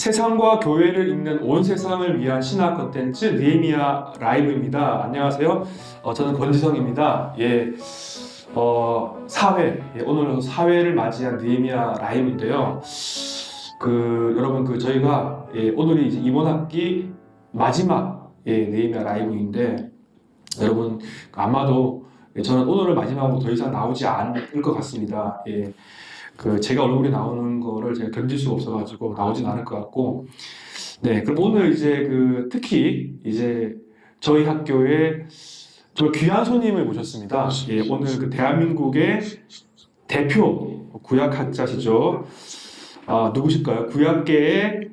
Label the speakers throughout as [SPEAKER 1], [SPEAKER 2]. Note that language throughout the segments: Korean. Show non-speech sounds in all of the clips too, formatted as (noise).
[SPEAKER 1] 세상과 교회를 읽는 온 세상을 위한 신학 컨텐츠 느헤미야 라이브입니다. 안녕하세요. 어, 저는 권지성입니다. 예, 어, 사회 예, 오늘은 사회를 맞이한 느헤미야 라이브인데요. 그 여러분 그 저희가 예, 오늘이 이제 이번 학기 마지막 예, 느헤미야 라이브인데 여러분 아마도 예, 저는 오늘을 마지막으로 더 이상 나오지 않을 것 같습니다. 예. 그 제가 얼굴이 나오는 거를 제가 견딜 수가 없어가지고 나오진 않을 것 같고. 네 그럼 오늘 이제 그 특히 이제 저희 학교에 정말 귀한 손님을 모셨습니다. 예, 오늘 그 대한민국의 대표 구약학자시죠. 아 누구실까요? 구약계의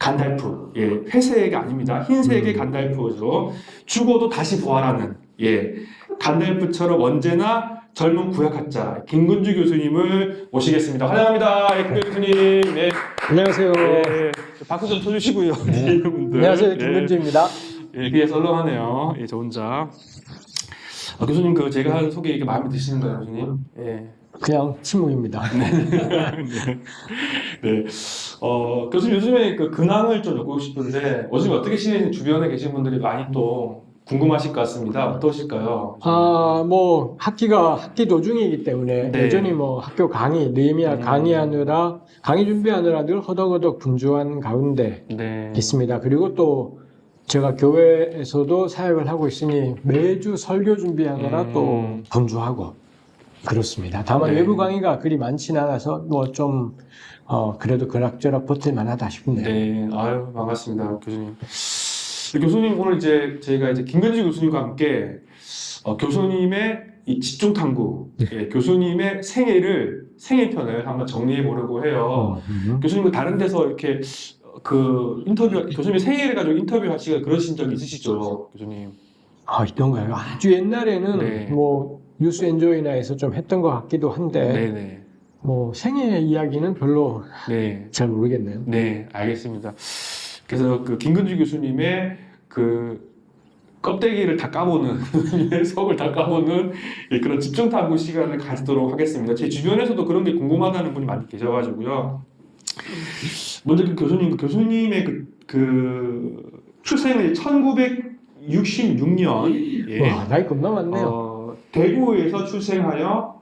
[SPEAKER 1] 간달프. 예 회색이 아닙니다. 흰색의 간달프죠. 죽어도 다시 부활하는 예 간달프처럼 언제나 젊은 구약학자 김근주 교수님을 모시겠습니다. 환영합니다. 예, 김근주 교수님. 네.
[SPEAKER 2] 안녕하세요.
[SPEAKER 1] 예, 박수 좀 쳐주시고요.
[SPEAKER 2] 네. (laughs) 안녕하세요.
[SPEAKER 1] 예,
[SPEAKER 2] 김근주입니다.
[SPEAKER 1] 예, 그게 썰렁하네요. 예, 저 혼자. 아, 교수님 그 제가 한 소개 이게 마음에 드시는가요, 교수님? 예.
[SPEAKER 2] 그냥 침묵입니다. (laughs)
[SPEAKER 1] 네. 네. 어, 교수님 요즘에 그 근황을 좀 여쭙고 싶은데 요즘 어떻게 지내는 주변에 계신 분들이 많이 또 궁금하실 것 같습니다. 어떠실까요?
[SPEAKER 2] 아, 뭐 학기가 학기 도중이기 때문에
[SPEAKER 1] 네.
[SPEAKER 2] 여전히 뭐 학교 강의, 느헤미야
[SPEAKER 1] 음.
[SPEAKER 2] 강의하느라 강의 준비하느라 늘 허덕허덕 분주한 가운데
[SPEAKER 1] 네.
[SPEAKER 2] 있습니다. 그리고 또 제가 교회에서도 사역을 하고 있으니 매주 설교 준비하느라
[SPEAKER 1] 음.
[SPEAKER 2] 또 분주하고 그렇습니다. 다만
[SPEAKER 1] 네.
[SPEAKER 2] 외부 강의가 그리 많지는 않아서 뭐좀 어, 그래도 그럭저럭 버틸 만하다 싶네요.
[SPEAKER 1] 네, 아유 반갑습니다, 교수님. 교수님 오늘 이제 저희가 이제 김근지 교수님과 함께 어, 교수님의 이 집중 탐구, 예, 교수님의 생애를 생애 편을 한번 정리해 보려고 해요.
[SPEAKER 2] 음.
[SPEAKER 1] 교수님 그 다른 데서 이렇게 그 인터뷰, 교수님의 생애를 가지고 인터뷰 하시고 그러신 적 있으시죠, 교수님?
[SPEAKER 2] 아, 있던가요? 아주 옛날에는
[SPEAKER 1] 네.
[SPEAKER 2] 뭐 뉴스 엔조이나에서 좀 했던 것 같기도 한데
[SPEAKER 1] 네, 네,
[SPEAKER 2] 뭐 생애 이야기는 별로
[SPEAKER 1] 네.
[SPEAKER 2] 잘 모르겠네요.
[SPEAKER 1] 네, 알겠습니다. 그래서 그 김근주 교수님의 그 껍데기를 다 까보는 (laughs) 속을 다 까보는 예, 그런 집중 탐구 시간을 가지도록 하겠습니다. 제 주변에서도 그런 게 궁금하다는 분이 많이 계셔가지고요. 먼저 그 교수님, 그 교수님의 그, 그 출생은 1966년 예,
[SPEAKER 2] 와, 나이 겁나 많네요.
[SPEAKER 1] 어, 대구에서 출생하여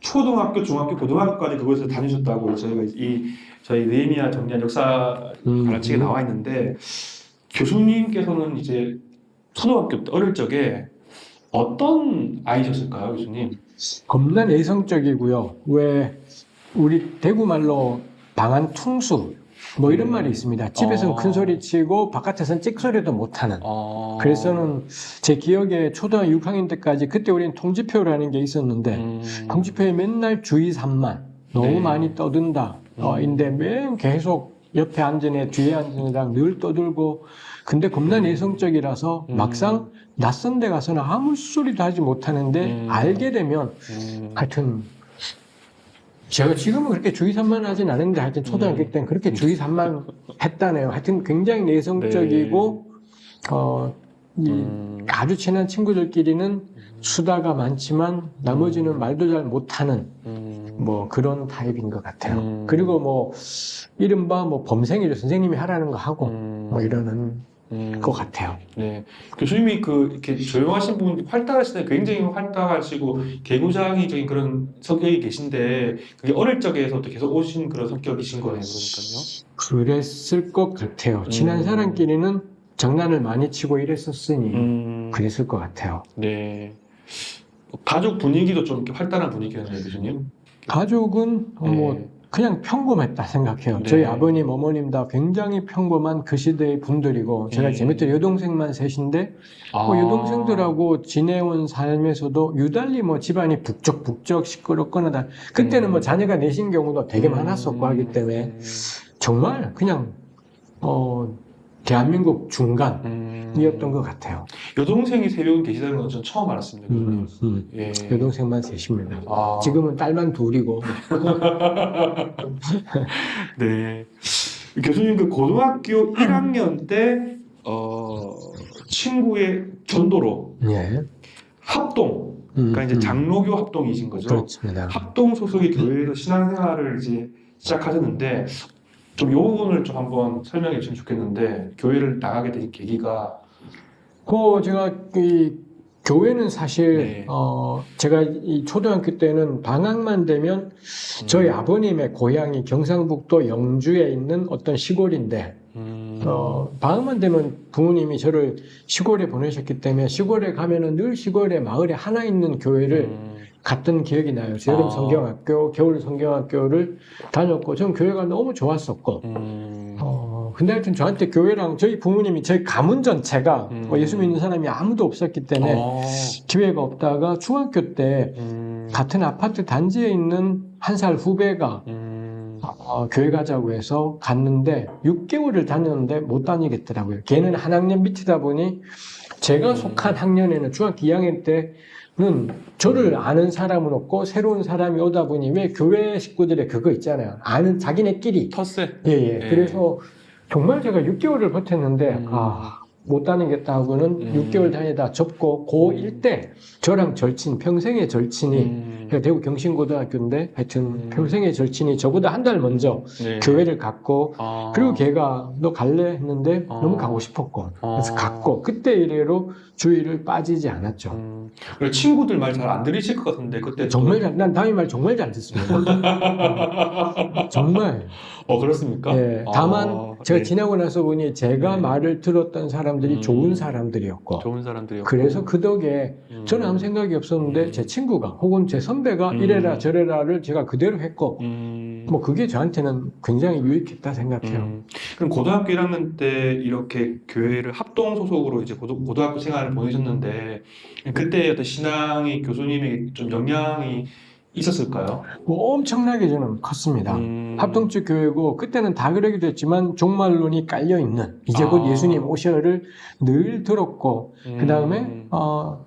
[SPEAKER 1] 초등학교, 중학교, 고등학교까지 그곳에서 다니셨다고 저희가 이 저희 네미아 정리한 역사
[SPEAKER 2] 음.
[SPEAKER 1] 가르치게 나와 있는데 교수님께서는 이제 초등학교 때 어릴 적에 어떤 아이셨을까요, 교수님?
[SPEAKER 2] 겁나 내성적이고요. 왜 우리 대구 말로 방안 퉁수 뭐 이런
[SPEAKER 1] 음.
[SPEAKER 2] 말이 있습니다. 집에서는
[SPEAKER 1] 어.
[SPEAKER 2] 큰 소리 치고 바깥에서는 찍소리도 못하는.
[SPEAKER 1] 어...
[SPEAKER 2] 그래서는 제 기억에 초등학교 6학년 때까지 그때 우리는 통지표라는 게 있었는데
[SPEAKER 1] 음...
[SPEAKER 2] 통지표에 맨날 주의 산만 너무
[SPEAKER 1] 네.
[SPEAKER 2] 많이 떠든다. 어,
[SPEAKER 1] 음.
[SPEAKER 2] 인데 맨 계속 옆에 앉은 애 뒤에 앉은 애랑 늘 떠들고 근데 겁나 내성적이라서
[SPEAKER 1] 음.
[SPEAKER 2] 막상 낯선 데 가서는 아무 소리도 하지 못하는데
[SPEAKER 1] 음.
[SPEAKER 2] 알게 되면
[SPEAKER 1] 음...
[SPEAKER 2] 하여튼 제가 지금은 그렇게 주의 산만 하진 않은데 하여튼 초등학교
[SPEAKER 1] 음.
[SPEAKER 2] 때는 그렇게 주의 산만 했다네요. 하여튼 굉장히 내성적이고 어, 이
[SPEAKER 1] 음...
[SPEAKER 2] 아주 친한 친구들끼리는 수다가 많지만 나머지는 말도 잘 못하는
[SPEAKER 1] 음...
[SPEAKER 2] 뭐 그런 타입인 것 같아요.
[SPEAKER 1] 음.
[SPEAKER 2] 그리고 뭐 이른바 뭐 범생이죠. 선생님이 하라는 거 하고
[SPEAKER 1] 음...
[SPEAKER 2] 뭐 이러는
[SPEAKER 1] 음...
[SPEAKER 2] 것 같아요.
[SPEAKER 1] 네. 교수님이 그 이렇게 조용하신 분 활달하실 때 굉장히 활달하시고 개구장이적인 그런 성격이 계신데 그게 어릴 적에서부터 계속 오신 그런 성격이신 거예요, 그러니까요.
[SPEAKER 2] 그랬을 것 같아요. 친한
[SPEAKER 1] 음.
[SPEAKER 2] 사람끼리는 장난을 많이 치고 이랬었으니
[SPEAKER 1] 음,
[SPEAKER 2] 그랬을 것 같아요.
[SPEAKER 1] 네. 가족 분위기도 좀 이렇게 활달한 분위기였나요, 교수님?
[SPEAKER 2] 가족은 어, 뭐
[SPEAKER 1] 네.
[SPEAKER 2] 그냥 평범했다 생각해요.
[SPEAKER 1] 네.
[SPEAKER 2] 저희 아버님, 어머님 다 굉장히 평범한 그 시대의 분들이고 제가
[SPEAKER 1] 음.
[SPEAKER 2] 제 밑에 여동생만 셋인데
[SPEAKER 1] 아.
[SPEAKER 2] 뭐 여동생들하고 지내온 삶에서도 유달리 뭐 집안이 북적북적 시끄럽거나 다 그때는
[SPEAKER 1] 음.
[SPEAKER 2] 뭐 자녀가 내신 경우도 되게
[SPEAKER 1] 음.
[SPEAKER 2] 많았었고 하기 때문에 정말 그냥 어 대한민국 중간이었던
[SPEAKER 1] 음.
[SPEAKER 2] 것 같아요.
[SPEAKER 1] 여동생이 세명 계시다는 건 전 처음 알았습니다.
[SPEAKER 2] 음, 음.
[SPEAKER 1] 예.
[SPEAKER 2] 여동생만 셋입니다.
[SPEAKER 1] 아.
[SPEAKER 2] 지금은 딸만 둘이고 (laughs)
[SPEAKER 1] 네. 교수님 그 고등학교 1학년 때 어, 친구의 전도로
[SPEAKER 2] 예.
[SPEAKER 1] 합동
[SPEAKER 2] 음,
[SPEAKER 1] 그러니까 이제
[SPEAKER 2] 음.
[SPEAKER 1] 장로교 합동이신 거죠.
[SPEAKER 2] 그렇습니다.
[SPEAKER 1] 합동 소속의 교회에서 신앙생활을 이제 시작하셨는데 좀 요 부분을 좀 한번 설명해 주시면 좋겠는데 교회를 나가게 된 계기가?
[SPEAKER 2] 그 제가 이 교회는 사실
[SPEAKER 1] 네.
[SPEAKER 2] 어 제가 이 초등학교 때는 방학만 되면 저희 아버님의 고향이 경상북도 영주에 있는 어떤 시골인데
[SPEAKER 1] 음,
[SPEAKER 2] 어 방학만 되면 부모님이 저를 시골에 보내셨기 때문에 시골에 가면은 늘 시골에 마을에 하나 있는 교회를
[SPEAKER 1] 음,
[SPEAKER 2] 갔던 기억이 나요. 여름
[SPEAKER 1] 아.
[SPEAKER 2] 성경학교, 겨울 성경학교를 다녔고 전 교회가 너무 좋았었고
[SPEAKER 1] 음,
[SPEAKER 2] 어, 근데 하여튼 저한테 교회랑 저희 부모님이 저희 가문 전체가
[SPEAKER 1] 음.
[SPEAKER 2] 뭐 예수 믿는 사람이 아무도 없었기 때문에
[SPEAKER 1] 어,
[SPEAKER 2] 기회가 없다가 중학교 때
[SPEAKER 1] 음,
[SPEAKER 2] 같은 아파트 단지에 있는 한 살 후배가
[SPEAKER 1] 음,
[SPEAKER 2] 어, 교회 가자고 해서 갔는데 6개월을 다녔는데 못 다니겠더라고요. 걔는 한 학년 밑이다 보니 제가
[SPEAKER 1] 음.
[SPEAKER 2] 속한 학년에는 중학교 2학년 때는 저를 아는 사람은 없고 새로운 사람이 오다 보니 왜 교회 식구들의 그거 있잖아요. 아는 자기네끼리
[SPEAKER 1] 텃세.
[SPEAKER 2] 예, 예.
[SPEAKER 1] 예.
[SPEAKER 2] 그래서 정말 제가 6개월을 버텼는데,
[SPEAKER 1] 음.
[SPEAKER 2] 아, 못 다니겠다 하고는
[SPEAKER 1] 음.
[SPEAKER 2] 6개월 다니다 접고, 고1 때 저랑 절친, 평생의 절친이,
[SPEAKER 1] 음,
[SPEAKER 2] 제가 대구 경신고등학교인데, 하여튼
[SPEAKER 1] 음.
[SPEAKER 2] 평생의 절친이 저보다 한 달 먼저
[SPEAKER 1] 네.
[SPEAKER 2] 교회를 갔고,
[SPEAKER 1] 아,
[SPEAKER 2] 그리고 걔가 너 갈래? 했는데
[SPEAKER 1] 어.
[SPEAKER 2] 너무 가고 싶었고, 그래서
[SPEAKER 1] 어.
[SPEAKER 2] 갔고, 그때 이래로 주의를 빠지지 않았죠.
[SPEAKER 1] 음, 그리고 친구들 말 잘 안 들으실 것 같은데 그때
[SPEAKER 2] 정말 잘, 난 다음이 말 정말 잘 듣습니다. (laughs) 정말.
[SPEAKER 1] 어 그렇습니까?
[SPEAKER 2] 예, 다만
[SPEAKER 1] 아,
[SPEAKER 2] 제가
[SPEAKER 1] 네.
[SPEAKER 2] 지나고 나서 보니 제가
[SPEAKER 1] 네.
[SPEAKER 2] 말을 들었던 사람들이
[SPEAKER 1] 음.
[SPEAKER 2] 좋은 사람들이었고
[SPEAKER 1] 좋은 사람들이었고
[SPEAKER 2] 그래서 그 덕에
[SPEAKER 1] 음,
[SPEAKER 2] 저는 아무 생각이 없었는데
[SPEAKER 1] 음.
[SPEAKER 2] 제 친구가 혹은 제 선배가
[SPEAKER 1] 음.
[SPEAKER 2] 이래라 저래라를 제가 그대로 했고
[SPEAKER 1] 음,
[SPEAKER 2] 뭐 그게 저한테는 굉장히 유익했다 생각해요.
[SPEAKER 1] 음, 그럼 고등학교 1학년 때 이렇게 교회를 합동 소속으로 이제 고등, 고등학교 생활을 보내셨는데 그때 어떤 신앙의 교수님에게 좀 영향이 있었을까요?
[SPEAKER 2] 뭐 엄청나게 저는 컸습니다.
[SPEAKER 1] 음,
[SPEAKER 2] 합동적 교회고 그때는 다 그러기도 했지만 종말론이 깔려 있는 이제 곧
[SPEAKER 1] 아.
[SPEAKER 2] 예수님 오셔를 늘 들었고
[SPEAKER 1] 음,
[SPEAKER 2] 그 다음에 어,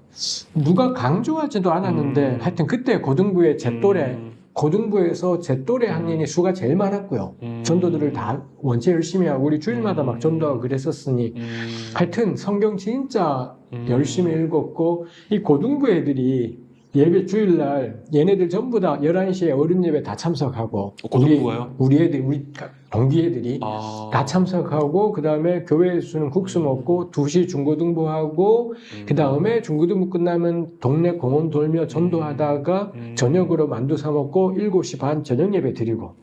[SPEAKER 2] 누가 강조하지도 않았는데
[SPEAKER 1] 음.
[SPEAKER 2] 하여튼 그때 고등부의 제 또래
[SPEAKER 1] 음,
[SPEAKER 2] 고등부에서 제 또래 학년이 수가 제일 많았고요.
[SPEAKER 1] 음,
[SPEAKER 2] 전도들을 다 원체 열심히 하고 우리 주일마다 막 전도하고 그랬었으니
[SPEAKER 1] 음,
[SPEAKER 2] 하여튼 성경 진짜
[SPEAKER 1] 음,
[SPEAKER 2] 열심히 읽었고 이 고등부 애들이 예배 주일날 얘네들 전부 다 11시에 어른 예배 다 참석하고
[SPEAKER 1] 어, 고등부가요?
[SPEAKER 2] 우리, 우리 애들 우리 동기 애들이
[SPEAKER 1] 아,
[SPEAKER 2] 다 참석하고 그 다음에 교회에서는 국수 먹고 2시 중고등부하고
[SPEAKER 1] 음,
[SPEAKER 2] 그 다음에 중고등부 끝나면 동네 공원 돌며 전도하다가
[SPEAKER 1] 음.
[SPEAKER 2] 저녁으로 만두 사 먹고 7시 반 저녁 예배 드리고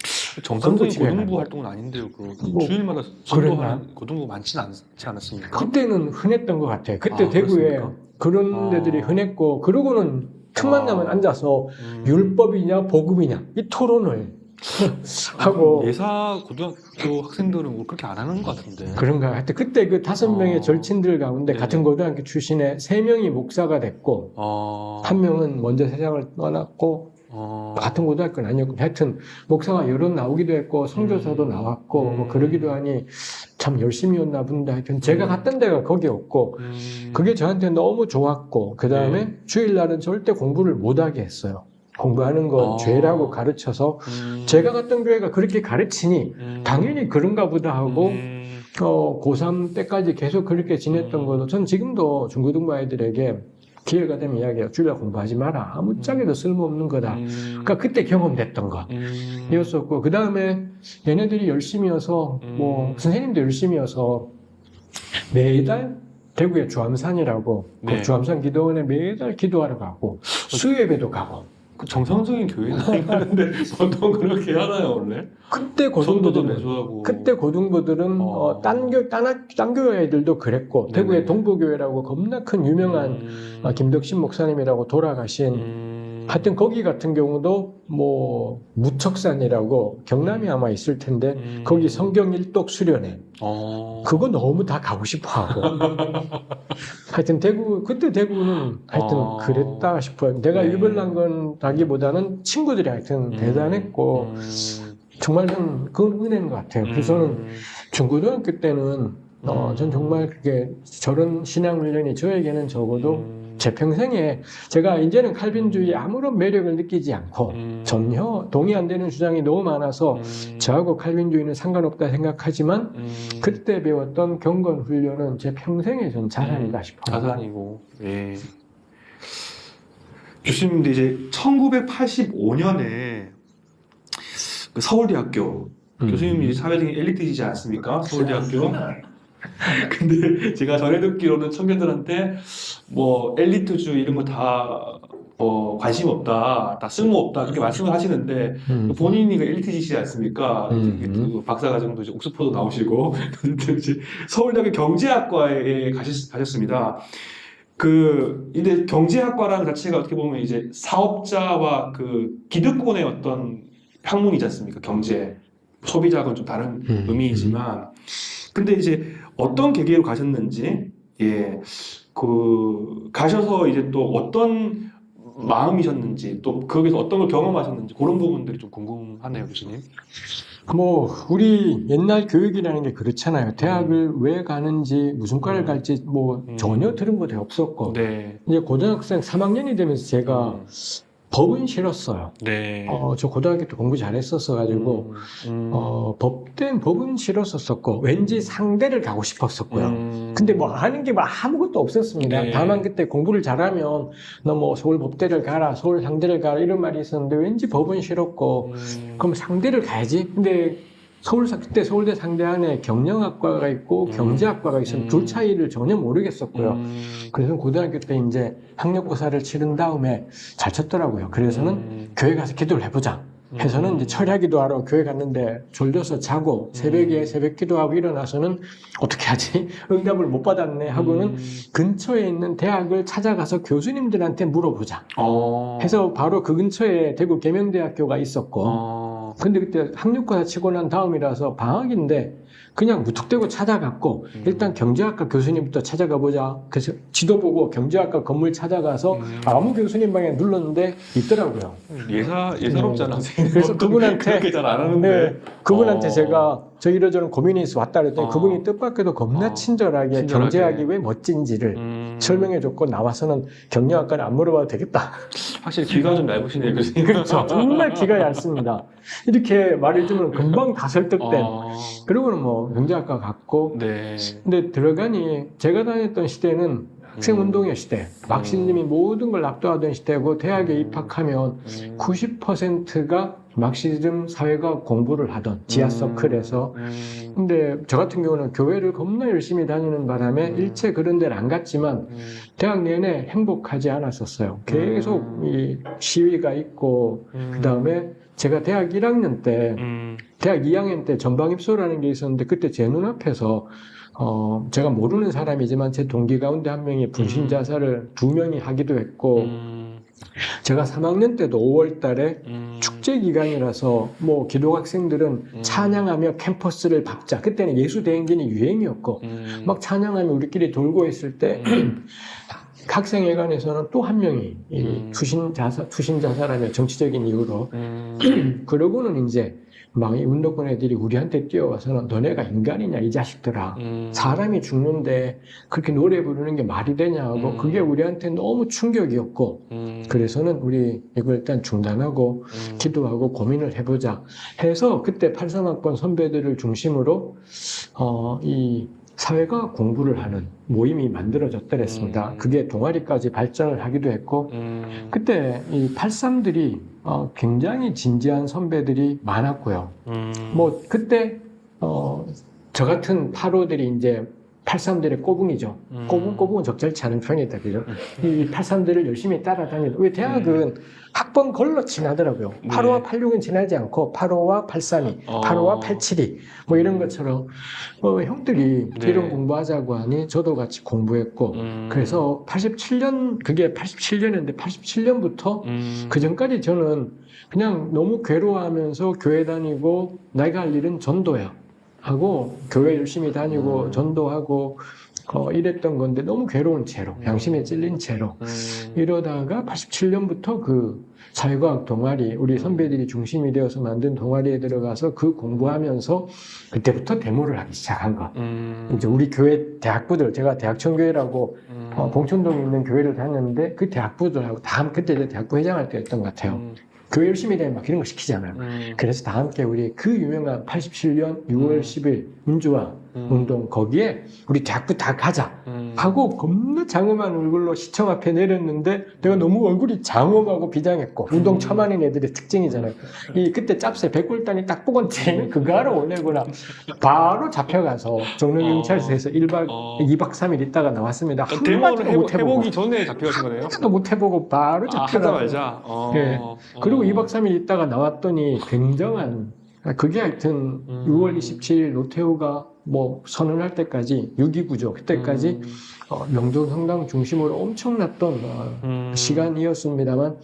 [SPEAKER 1] 정상적인 고등부. 활동은 아닌데요. 그
[SPEAKER 2] 뭐,
[SPEAKER 1] 주일마다 전도하는 고등부 많지는 않지 않았습니까?
[SPEAKER 2] 그때는 흔했던 것 같아요. 그때
[SPEAKER 1] 아,
[SPEAKER 2] 대구에
[SPEAKER 1] 그렇습니까?
[SPEAKER 2] 그런
[SPEAKER 1] 아.
[SPEAKER 2] 데들이 흔했고 그러고는 틈만
[SPEAKER 1] 아.
[SPEAKER 2] 나면 앉아서
[SPEAKER 1] 음.
[SPEAKER 2] 율법이냐 복음이냐 이 토론을 하고
[SPEAKER 1] 예사 고등학교 학생들은 뭐 그렇게 안 하는 것 같은데.
[SPEAKER 2] 그런가 하여튼 그때 그 다섯 명의
[SPEAKER 1] 어.
[SPEAKER 2] 절친들 가운데
[SPEAKER 1] 네네.
[SPEAKER 2] 같은 고등학교 출신에 세 명이 목사가 됐고
[SPEAKER 1] 어,
[SPEAKER 2] 한 명은 먼저 세상을 떠났고
[SPEAKER 1] 어,
[SPEAKER 2] 같은 고등학교는 아니었고 하여튼 목사가 여러 나오기도 했고 선교사도
[SPEAKER 1] 음.
[SPEAKER 2] 나왔고 뭐
[SPEAKER 1] 음.
[SPEAKER 2] 그러기도 하니 참 열심히였나 본데 하여튼 제가
[SPEAKER 1] 음.
[SPEAKER 2] 갔던 데가 거기였고
[SPEAKER 1] 음,
[SPEAKER 2] 그게 저한테 너무 좋았고 그 다음에
[SPEAKER 1] 네.
[SPEAKER 2] 주일날은 절대 공부를 못하게 했어요 공부하는 건
[SPEAKER 1] 아.
[SPEAKER 2] 죄라고 가르쳐서
[SPEAKER 1] 음,
[SPEAKER 2] 제가 갔던 교회가 그렇게 가르치니
[SPEAKER 1] 음,
[SPEAKER 2] 당연히 그런가 보다 하고
[SPEAKER 1] 음,
[SPEAKER 2] 어, 고3 때까지 계속 그렇게 지냈던
[SPEAKER 1] 음.
[SPEAKER 2] 거도 전 지금도 중고등부 아이들에게 기회가 되면 이야기해요. 주일날 공부하지 마라. 아무짝에도 쓸모없는 거다.
[SPEAKER 1] 음,
[SPEAKER 2] 그러니까 그때 경험됐던 것
[SPEAKER 1] 음,
[SPEAKER 2] 이었었고 그 다음에 얘네들이 열심히 여서 뭐
[SPEAKER 1] 음.
[SPEAKER 2] 선생님도 열심히 여서 매달 대구의 주암산이라고
[SPEAKER 1] 네.
[SPEAKER 2] 그 주암산 기도원에 매달 기도하러 가고 수요예배도 가고
[SPEAKER 1] 그 정상적인 교회는 (laughs) 아닌데 보통 그렇게 하나요 원래?
[SPEAKER 2] 그때 고등부들은
[SPEAKER 1] 매수하고.
[SPEAKER 2] 그때 고등부들은
[SPEAKER 1] 어.
[SPEAKER 2] 어, 딴, 교, 딴, 학- 딴 교회 애들도 그랬고
[SPEAKER 1] 네네.
[SPEAKER 2] 대구의 동부교회라고 겁나 큰 유명한
[SPEAKER 1] 음,
[SPEAKER 2] 어, 김덕신 목사님이라고 돌아가신
[SPEAKER 1] 음,
[SPEAKER 2] 하여튼 거기 같은 경우도 뭐 무척산이라고 경남이 아마 있을 텐데
[SPEAKER 1] 음,
[SPEAKER 2] 거기 성경 일독 수련회
[SPEAKER 1] 어,
[SPEAKER 2] 그거 너무 다 가고 싶어 하고. (laughs) 하여튼 대구, 그때 대구는 하여튼
[SPEAKER 1] 어.
[SPEAKER 2] 그랬다 싶어요. 내가
[SPEAKER 1] 네.
[SPEAKER 2] 일벌난 건다기보다는 친구들이 하여튼
[SPEAKER 1] 음,
[SPEAKER 2] 대단했고,
[SPEAKER 1] 음,
[SPEAKER 2] 정말 전 그건 은혜인 것 같아요. 그래서 저는
[SPEAKER 1] 음,
[SPEAKER 2] 중고등학교 때는, 어, 전 정말 그게 저런 신앙 훈련이 저에게는 적어도
[SPEAKER 1] 음,
[SPEAKER 2] 제 평생에 제가 이제는 칼빈주의 아무런 매력을 느끼지 않고
[SPEAKER 1] 음,
[SPEAKER 2] 전혀 동의 안 되는 주장이 너무 많아서
[SPEAKER 1] 음,
[SPEAKER 2] 저하고 칼빈주의는 상관없다 생각하지만
[SPEAKER 1] 음,
[SPEAKER 2] 그때 배웠던 경건 훈련은 제 평생의 전 자산이다 싶어요.
[SPEAKER 1] 자산이고, 예. 교수님도 이제 1985년에 그 서울대학교
[SPEAKER 2] 음.
[SPEAKER 1] 교수님이 사회적인 엘리트이지 않습니까? 서울대학교. (laughs) 근데 제가 전해 듣기로는 청년들한테 뭐 엘리트주 이런 거다 어, 관심 없다, 다 쓸모 없다 그렇게 말씀을 하시는데
[SPEAKER 2] 음.
[SPEAKER 1] 본인이 그 엘리트이시지 않습니까?
[SPEAKER 2] 음.
[SPEAKER 1] 그 박사과정도 이제 옥스퍼드 나오시고 (laughs) 이제 서울대학교 경제학과에 가셨, 가셨습니다. 그 근데 경제학과라는 자체가 어떻게 보면 이제 사업자와 그 기득권의 어떤 학문이지 않습니까? 경제 소비자하고는 좀 다른
[SPEAKER 2] 음.
[SPEAKER 1] 의미이지만 근데 이제 어떤 계기로 가셨는지 예. 그 가셔서 이제 또 어떤 마음이셨는지 또 거기서 어떤 걸 경험하셨는지 그런 부분들이 좀 궁금하네요, 교수님.
[SPEAKER 2] 뭐 우리 옛날 교육이라는 게 그렇잖아요. 대학을 왜 가는지 무슨 과를
[SPEAKER 1] 음.
[SPEAKER 2] 갈지 뭐
[SPEAKER 1] 음.
[SPEAKER 2] 전혀 들은 것도 없었고
[SPEAKER 1] 네.
[SPEAKER 2] 이제 고등학생 3학년이 되면서 제가
[SPEAKER 1] 음.
[SPEAKER 2] 법은 싫었어요.
[SPEAKER 1] 네.
[SPEAKER 2] 어, 저 고등학교 때 공부 잘했었어 가지고
[SPEAKER 1] 음, 음,
[SPEAKER 2] 어, 법된 법은 싫었었고 왠지 상대를 가고 싶었었고요.
[SPEAKER 1] 음.
[SPEAKER 2] 근데 뭐 하는 게뭐 아무것도 없었습니다.
[SPEAKER 1] 네.
[SPEAKER 2] 다만 그때 공부를 잘하면 너 뭐 서울 법대를 가라, 서울 상대를 가라 이런 말이 있었는데 왠지 법은 싫었고
[SPEAKER 1] 음.
[SPEAKER 2] 그럼 상대를 가야지. 근데 서울 상- 그때 서울대 상대 안에 경영학과가 있고
[SPEAKER 1] 음.
[SPEAKER 2] 경제학과가 있으면
[SPEAKER 1] 음.
[SPEAKER 2] 둘 차이를 전혀 모르겠었고요.
[SPEAKER 1] 음.
[SPEAKER 2] 그래서 고등학교 때 이제 학력고사를 치른 다음에 잘 쳤더라고요. 그래서는
[SPEAKER 1] 음.
[SPEAKER 2] 교회 가서 기도를 해보자. 해서는 이제 철야 기도하러 교회 갔는데 졸려서 자고 새벽에
[SPEAKER 1] 음.
[SPEAKER 2] 새벽 기도하고 일어나서는 어떻게 하지? (laughs) 응답을 못 받았네 하고는
[SPEAKER 1] 음.
[SPEAKER 2] 근처에 있는 대학을 찾아가서 교수님들한테 물어보자.
[SPEAKER 1] 어.
[SPEAKER 2] 해서 바로 그 근처에 대구 계명대학교가 있었고
[SPEAKER 1] 어.
[SPEAKER 2] 근데 그때 학력고사 치고 난 다음이라서 방학인데 그냥 무턱대고 찾아갔고
[SPEAKER 1] 음.
[SPEAKER 2] 일단 경제학과 교수님부터 찾아가 보자. 그래서 지도 보고 경제학과 건물 찾아가서
[SPEAKER 1] 음.
[SPEAKER 2] 아무 교수님 방에 눌렀는데 있더라고요.
[SPEAKER 1] 예사 예사롭잖아 선생님.
[SPEAKER 2] 그래서 그분한테
[SPEAKER 1] 그렇게 잘안 하는데.
[SPEAKER 2] 네, 그분한테
[SPEAKER 1] 어.
[SPEAKER 2] 제가 저 이러저런 고민이 있어 왔다 그랬더니
[SPEAKER 1] 어.
[SPEAKER 2] 그분이 뜻밖에도 겁나
[SPEAKER 1] 어.
[SPEAKER 2] 친절하게,
[SPEAKER 1] 친절하게.
[SPEAKER 2] 경제학이 왜 멋진지를
[SPEAKER 1] 음.
[SPEAKER 2] 설명해 줬고 나와서는 경영학과는 안 물어봐도 되겠다.
[SPEAKER 1] 확실히 귀가 좀 얇으시네요, 교수님.
[SPEAKER 2] 그렇죠. 정말 기가 얇습니다. 이렇게 말해주면 금방 다 설득된.
[SPEAKER 1] 어.
[SPEAKER 2] 그리고는 뭐 경제학과 갔고
[SPEAKER 1] 네.
[SPEAKER 2] 근데 들어가니 제가 다녔던 시대는 학생 운동의 시대, 막신님이 모든 걸 압도하던 시대고 대학에
[SPEAKER 1] 음.
[SPEAKER 2] 입학하면
[SPEAKER 1] 음.
[SPEAKER 2] 90%가 막시즘 사회과학 공부를 하던 지하
[SPEAKER 1] 음.
[SPEAKER 2] 서클에서
[SPEAKER 1] 음.
[SPEAKER 2] 근데 저 같은 경우는 교회를 겁나 열심히 다니는 바람에
[SPEAKER 1] 음.
[SPEAKER 2] 일체 그런 데를 안 갔지만
[SPEAKER 1] 음.
[SPEAKER 2] 대학 내내 행복하지 않았었어요. 계속
[SPEAKER 1] 음.
[SPEAKER 2] 이 시위가 있고
[SPEAKER 1] 음.
[SPEAKER 2] 그 다음에 제가 대학 1학년 때
[SPEAKER 1] 음.
[SPEAKER 2] 대학 2학년 때 전방 입소라는 게 있었는데 그때 제 눈앞에서 어 제가 모르는 사람이지만 제 동기 가운데 한 명이 분신
[SPEAKER 1] 음.
[SPEAKER 2] 자살을 두 명이 하기도 했고
[SPEAKER 1] 음.
[SPEAKER 2] 제가 3학년 때도 5월 달에
[SPEAKER 1] 음.
[SPEAKER 2] 축제 기간이라서 뭐 기독 학생들은
[SPEAKER 1] 음.
[SPEAKER 2] 찬양하며 캠퍼스를 밟자. 그때는 예수 대행진이 유행이었고
[SPEAKER 1] 음.
[SPEAKER 2] 막 찬양하며 우리끼리 돌고 있을 때
[SPEAKER 1] 음. (clears throat)
[SPEAKER 2] 학생회관에서는 또 한 명이 이
[SPEAKER 1] 음.
[SPEAKER 2] 투신 자살 투신 자살하며 정치적인 이유로
[SPEAKER 1] 음. (clears throat)
[SPEAKER 2] 그러고는 이제 막이 운동권 애들이 우리한테 뛰어와서는 너네가 인간이냐 이 자식들아.
[SPEAKER 1] 음.
[SPEAKER 2] 사람이 죽는데 그렇게 노래 부르는 게 말이 되냐 하고
[SPEAKER 1] 음.
[SPEAKER 2] 그게 우리한테 너무 충격이었고
[SPEAKER 1] 음.
[SPEAKER 2] 그래서는 우리 이걸 일단 중단하고
[SPEAKER 1] 음.
[SPEAKER 2] 기도하고 고민을 해보자 해서 그때 83학번 선배들을 중심으로 어, 이 사회과학 공부를 하는 모임이 만들어졌더랬습니다.
[SPEAKER 1] 음.
[SPEAKER 2] 그게 동아리까지 발전을 하기도 했고
[SPEAKER 1] 음.
[SPEAKER 2] 그때 이 83들이 어, 굉장히 진지한 선배들이 많았고요.
[SPEAKER 1] 음.
[SPEAKER 2] 뭐 그때 어, 저 같은 8호들이 이제 83들의 꼬붕이죠.
[SPEAKER 1] 음.
[SPEAKER 2] 꼬붕 꼬붕은 적절치 않은 표현이다, 그죠? 이 83들을 열심히 따라다니는. 왜 대학은 학번 걸러 지나더라고요.
[SPEAKER 1] 음. 네.
[SPEAKER 2] 85와 86은 지나지 않고 85와 83이,
[SPEAKER 1] 어.
[SPEAKER 2] 85와 87이 뭐 이런 것처럼 어, 형들이
[SPEAKER 1] 네.
[SPEAKER 2] 이런 공부하자고 하니 저도 같이 공부했고
[SPEAKER 1] 음.
[SPEAKER 2] 그래서 87년 그게 87년인데 87년부터
[SPEAKER 1] 음.
[SPEAKER 2] 그 전까지 저는 그냥 너무 괴로워하면서 교회 다니고 내가 할 일은 전도야 하고 교회 열심히 다니고
[SPEAKER 1] 음.
[SPEAKER 2] 전도하고 어, 이랬던 건데 너무 괴로운 채로
[SPEAKER 1] 음.
[SPEAKER 2] 양심에 찔린 채로
[SPEAKER 1] 음.
[SPEAKER 2] 이러다가 87년부터 그 사회과학 동아리 우리 선배들이 중심이 되어서 만든 동아리에 들어가서 그 공부하면서 그때부터 데모를 하기 시작한 거.
[SPEAKER 1] 음.
[SPEAKER 2] 이제 우리 교회 대학부들 제가 대학청교회라고
[SPEAKER 1] 음.
[SPEAKER 2] 어, 봉천동에 있는 교회를 다녔는데 그 대학부들하고 다 함- 그때 대학부 회장할 때였던 것 같아요.
[SPEAKER 1] 음.
[SPEAKER 2] 교회 열심히 되면 막 이런 거 시키잖아요.
[SPEAKER 1] 음.
[SPEAKER 2] 그래서 다 함께 우리 그 유명한 87년 6월
[SPEAKER 1] 음.
[SPEAKER 2] 10일 민주화
[SPEAKER 1] 음.
[SPEAKER 2] 운동 거기에 우리 대학부 다 가자
[SPEAKER 1] 음.
[SPEAKER 2] 하고 겁나 장엄한 얼굴로 시청 앞에 내렸는데 내가 너무 얼굴이 장엄하고 비장했고 운동 처음 하는 애들의 특징이잖아요. 이 그때 짭새 백골단이 딱 보고 쟤는 그거 하러 오려구나. 바로 잡혀가서 정릉경찰서에서 1박,
[SPEAKER 1] 어.
[SPEAKER 2] 2박 3일 있다가 나왔습니다. 한
[SPEAKER 1] 데모를
[SPEAKER 2] 마디도
[SPEAKER 1] 해보,
[SPEAKER 2] 못 해보고
[SPEAKER 1] 해보기 전에 잡혀가신 거네요?
[SPEAKER 2] 하나도 못 해보고 바로
[SPEAKER 1] 아,
[SPEAKER 2] 잡혀가.
[SPEAKER 1] 하자마자. 어.
[SPEAKER 2] 네. 그리고
[SPEAKER 1] 어.
[SPEAKER 2] 2박 3일 있다가 나왔더니 굉장한 그게 하여튼
[SPEAKER 1] 음.
[SPEAKER 2] 6월 27일 노태우가 뭐 선언할 때까지 6.29죠. 그때까지
[SPEAKER 1] 음.
[SPEAKER 2] 어, 명동 성당 중심으로 엄청났던 어,
[SPEAKER 1] 음.
[SPEAKER 2] 시간이었습니다만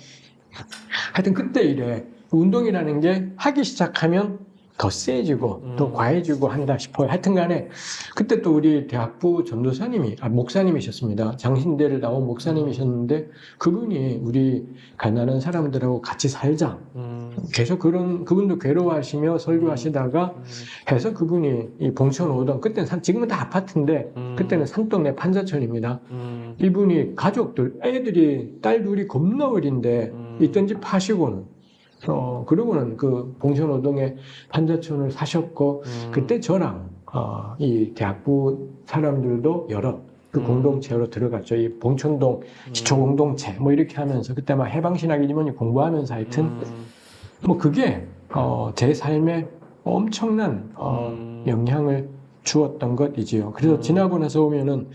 [SPEAKER 2] 하여튼 그때 이래 운동이라는 게 하기 시작하면 더 세지고
[SPEAKER 1] 음.
[SPEAKER 2] 더 과해지고 한다 싶어요. 하여튼 간에 그때 또 우리 대학부 전도사님이 아, 목사님이셨습니다. 장신대를 나온 목사님이셨는데 그분이 우리 가난한 사람들하고 같이 살자.
[SPEAKER 1] 음.
[SPEAKER 2] 계속 그런 그분도 괴로워하시며 설교하시다가
[SPEAKER 1] 음.
[SPEAKER 2] 해서 그분이 이 봉천 오던 그때는 산 지금은 다 아파트인데
[SPEAKER 1] 음.
[SPEAKER 2] 그때는 산동네 판자촌입니다.
[SPEAKER 1] 음.
[SPEAKER 2] 이분이 가족들 애들이 딸 둘이 겁나 어린데
[SPEAKER 1] 음.
[SPEAKER 2] 있던 집 파시고는 어 그러고는 그 봉천호동에 판자촌을 사셨고
[SPEAKER 1] 음.
[SPEAKER 2] 그때 저랑 어, 이 대학부 사람들도 여러 그
[SPEAKER 1] 음.
[SPEAKER 2] 공동체로 들어갔죠. 이 봉천동
[SPEAKER 1] 음.
[SPEAKER 2] 시초 공동체 뭐 이렇게 하면서 그때 막 해방신학 이모니 공부하면서 하여튼
[SPEAKER 1] 음.
[SPEAKER 2] 뭐 그게 어, 제 삶에 엄청난 어,
[SPEAKER 1] 음.
[SPEAKER 2] 영향을 주었던 것이지요. 그래서
[SPEAKER 1] 음.
[SPEAKER 2] 지나고 나서 보면은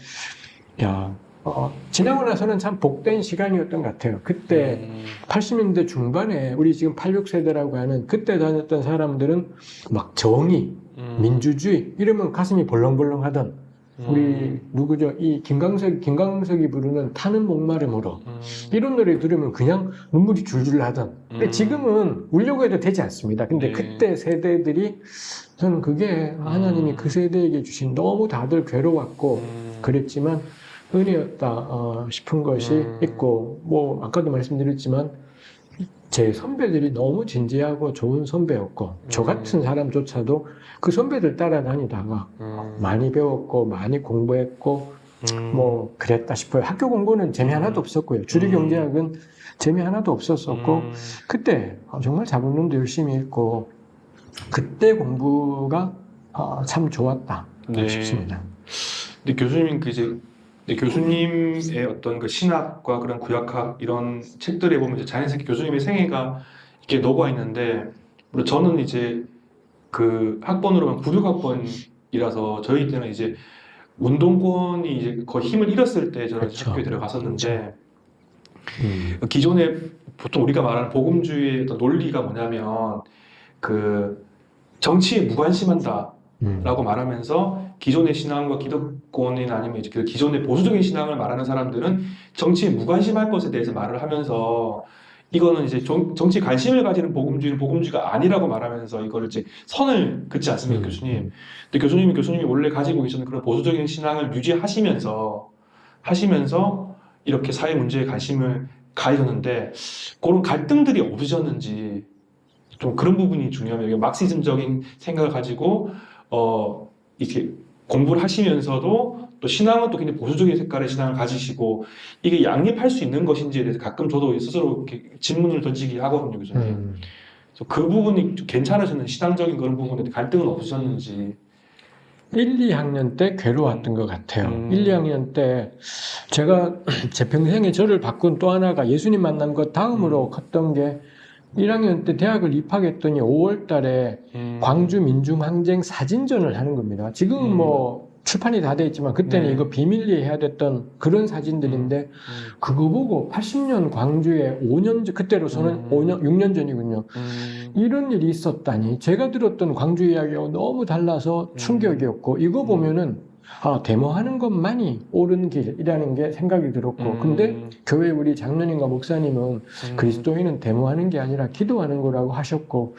[SPEAKER 2] 야 어, 지나고 나서는 참 복된 시간이었던 것 같아요. 그때
[SPEAKER 1] 음.
[SPEAKER 2] 80년대 중반에 우리 지금 86세대라고 하는 그때 다녔던 사람들은 막 정의,
[SPEAKER 1] 음.
[SPEAKER 2] 민주주의 이러면 가슴이 벌렁벌렁 하던 우리
[SPEAKER 1] 음.
[SPEAKER 2] 누구죠? 이 김광석 김광석이 부르는 타는 목마름으로
[SPEAKER 1] 음.
[SPEAKER 2] 이런 노래 들으면 그냥 눈물이 줄줄 나던. 근데
[SPEAKER 1] 음.
[SPEAKER 2] 지금은 울려고 해도 되지 않습니다. 근데
[SPEAKER 1] 네.
[SPEAKER 2] 그때 세대들이 저는 그게 하나님이
[SPEAKER 1] 음.
[SPEAKER 2] 그 세대에게 주신 너무 다들 괴로웠고
[SPEAKER 1] 음.
[SPEAKER 2] 그랬지만 은혜였다 어, 싶은 것이
[SPEAKER 1] 음.
[SPEAKER 2] 있고 뭐 아까도 말씀드렸지만 제 선배들이 너무 진지하고 좋은 선배였고 저
[SPEAKER 1] 음.
[SPEAKER 2] 같은 사람조차도 그 선배들 따라다니다가
[SPEAKER 1] 음.
[SPEAKER 2] 많이 배웠고 많이 공부했고
[SPEAKER 1] 음.
[SPEAKER 2] 뭐 그랬다 싶어요. 학교 공부는 재미 하나도 없었고요. 주류 경제학은 재미 하나도 없었었고
[SPEAKER 1] 음.
[SPEAKER 2] 그때 정말 자본론도 열심히 읽고 그때 공부가 어, 참 좋았다
[SPEAKER 1] 네.
[SPEAKER 2] 싶습니다.
[SPEAKER 1] 근데 교수님 그 이제 근데 교수님의 어떤 그 신학과 그런 구약학 이런 책들에 보면 이제 자연스럽게 교수님의 생애가 이렇게 녹아 있는데 물론 저는 이제 그 학번으로는 96학번이라서 저희 때는 이제 운동권이 이제 거의 힘을 잃었을 때 저는
[SPEAKER 2] 그렇죠.
[SPEAKER 1] 학교에 들어갔었는데
[SPEAKER 2] 음.
[SPEAKER 1] 기존에 보통 우리가 말하는 복음주의의 어떤 논리가 뭐냐면 그 정치에 무관심한다.
[SPEAKER 2] 음.
[SPEAKER 1] 라고 말하면서 기존의 신앙과 기독권이나 아니면 이제 그 기존의 보수적인 신앙을 말하는 사람들은 정치에 무관심할 것에 대해서 말을 하면서 이거는 이제 정, 정치 관심을 가지는 복음주의는 복음주의가 아니라고 말하면서 이거를 이제 선을 긋지 않습니까,
[SPEAKER 2] 음.
[SPEAKER 1] 교수님? 근데 교수님이 교수님이 원래 가지고 계시는 그런 보수적인 신앙을 유지하시면서 하시면서 이렇게 사회 문제에 관심을 가지셨는데 그런 갈등들이 없으셨는지 좀 그런 부분이 중요합니다. 막시즘적인 생각을 가지고 어 이렇게 공부를 하시면서도 또 신앙은 또 굉장히 보수적인 색깔의 신앙을 가지시고 이게 양립할 수 있는 것인지에 대해서 가끔 저도 스스로 이렇게 질문을 던지기 하거든요, 교수님.
[SPEAKER 2] 음.
[SPEAKER 1] 그래서 그 부분이 좀 괜찮으셨는지 신앙적인 그런 부분에 갈등은 없으셨는지.
[SPEAKER 2] 1, 2학년 때 괴로웠던 것 같아요.
[SPEAKER 1] 음.
[SPEAKER 2] 1, 2학년 때 제가 (clears throat) 제 평생에 저를 바꾼 또 하나가 예수님 만난 것 다음으로
[SPEAKER 1] 음.
[SPEAKER 2] 컸던 게 1학년 때 대학을 입학했더니 5월 달에
[SPEAKER 1] 음.
[SPEAKER 2] 광주 민중항쟁 사진전을 하는 겁니다. 지금은
[SPEAKER 1] 음.
[SPEAKER 2] 뭐 출판이 다 돼 있지만 그때는
[SPEAKER 1] 네.
[SPEAKER 2] 이거 비밀리에 해야 됐던 그런 사진들인데
[SPEAKER 1] 음.
[SPEAKER 2] 그거 보고 80년 광주에 5년 전 그때로서는
[SPEAKER 1] 음.
[SPEAKER 2] 5년 6년 전이군요.
[SPEAKER 1] 음.
[SPEAKER 2] 이런 일이 있었다니 제가 들었던 광주 이야기하고 너무 달라서
[SPEAKER 1] 음.
[SPEAKER 2] 충격이었고 이거 보면은 아 데모하는 것만이 옳은 길이라는 게 생각이 들었고
[SPEAKER 1] 음.
[SPEAKER 2] 근데 교회 우리 장로님과 목사님은
[SPEAKER 1] 음.
[SPEAKER 2] 그리스도인은 데모하는 게 아니라 기도하는 거라고 하셨고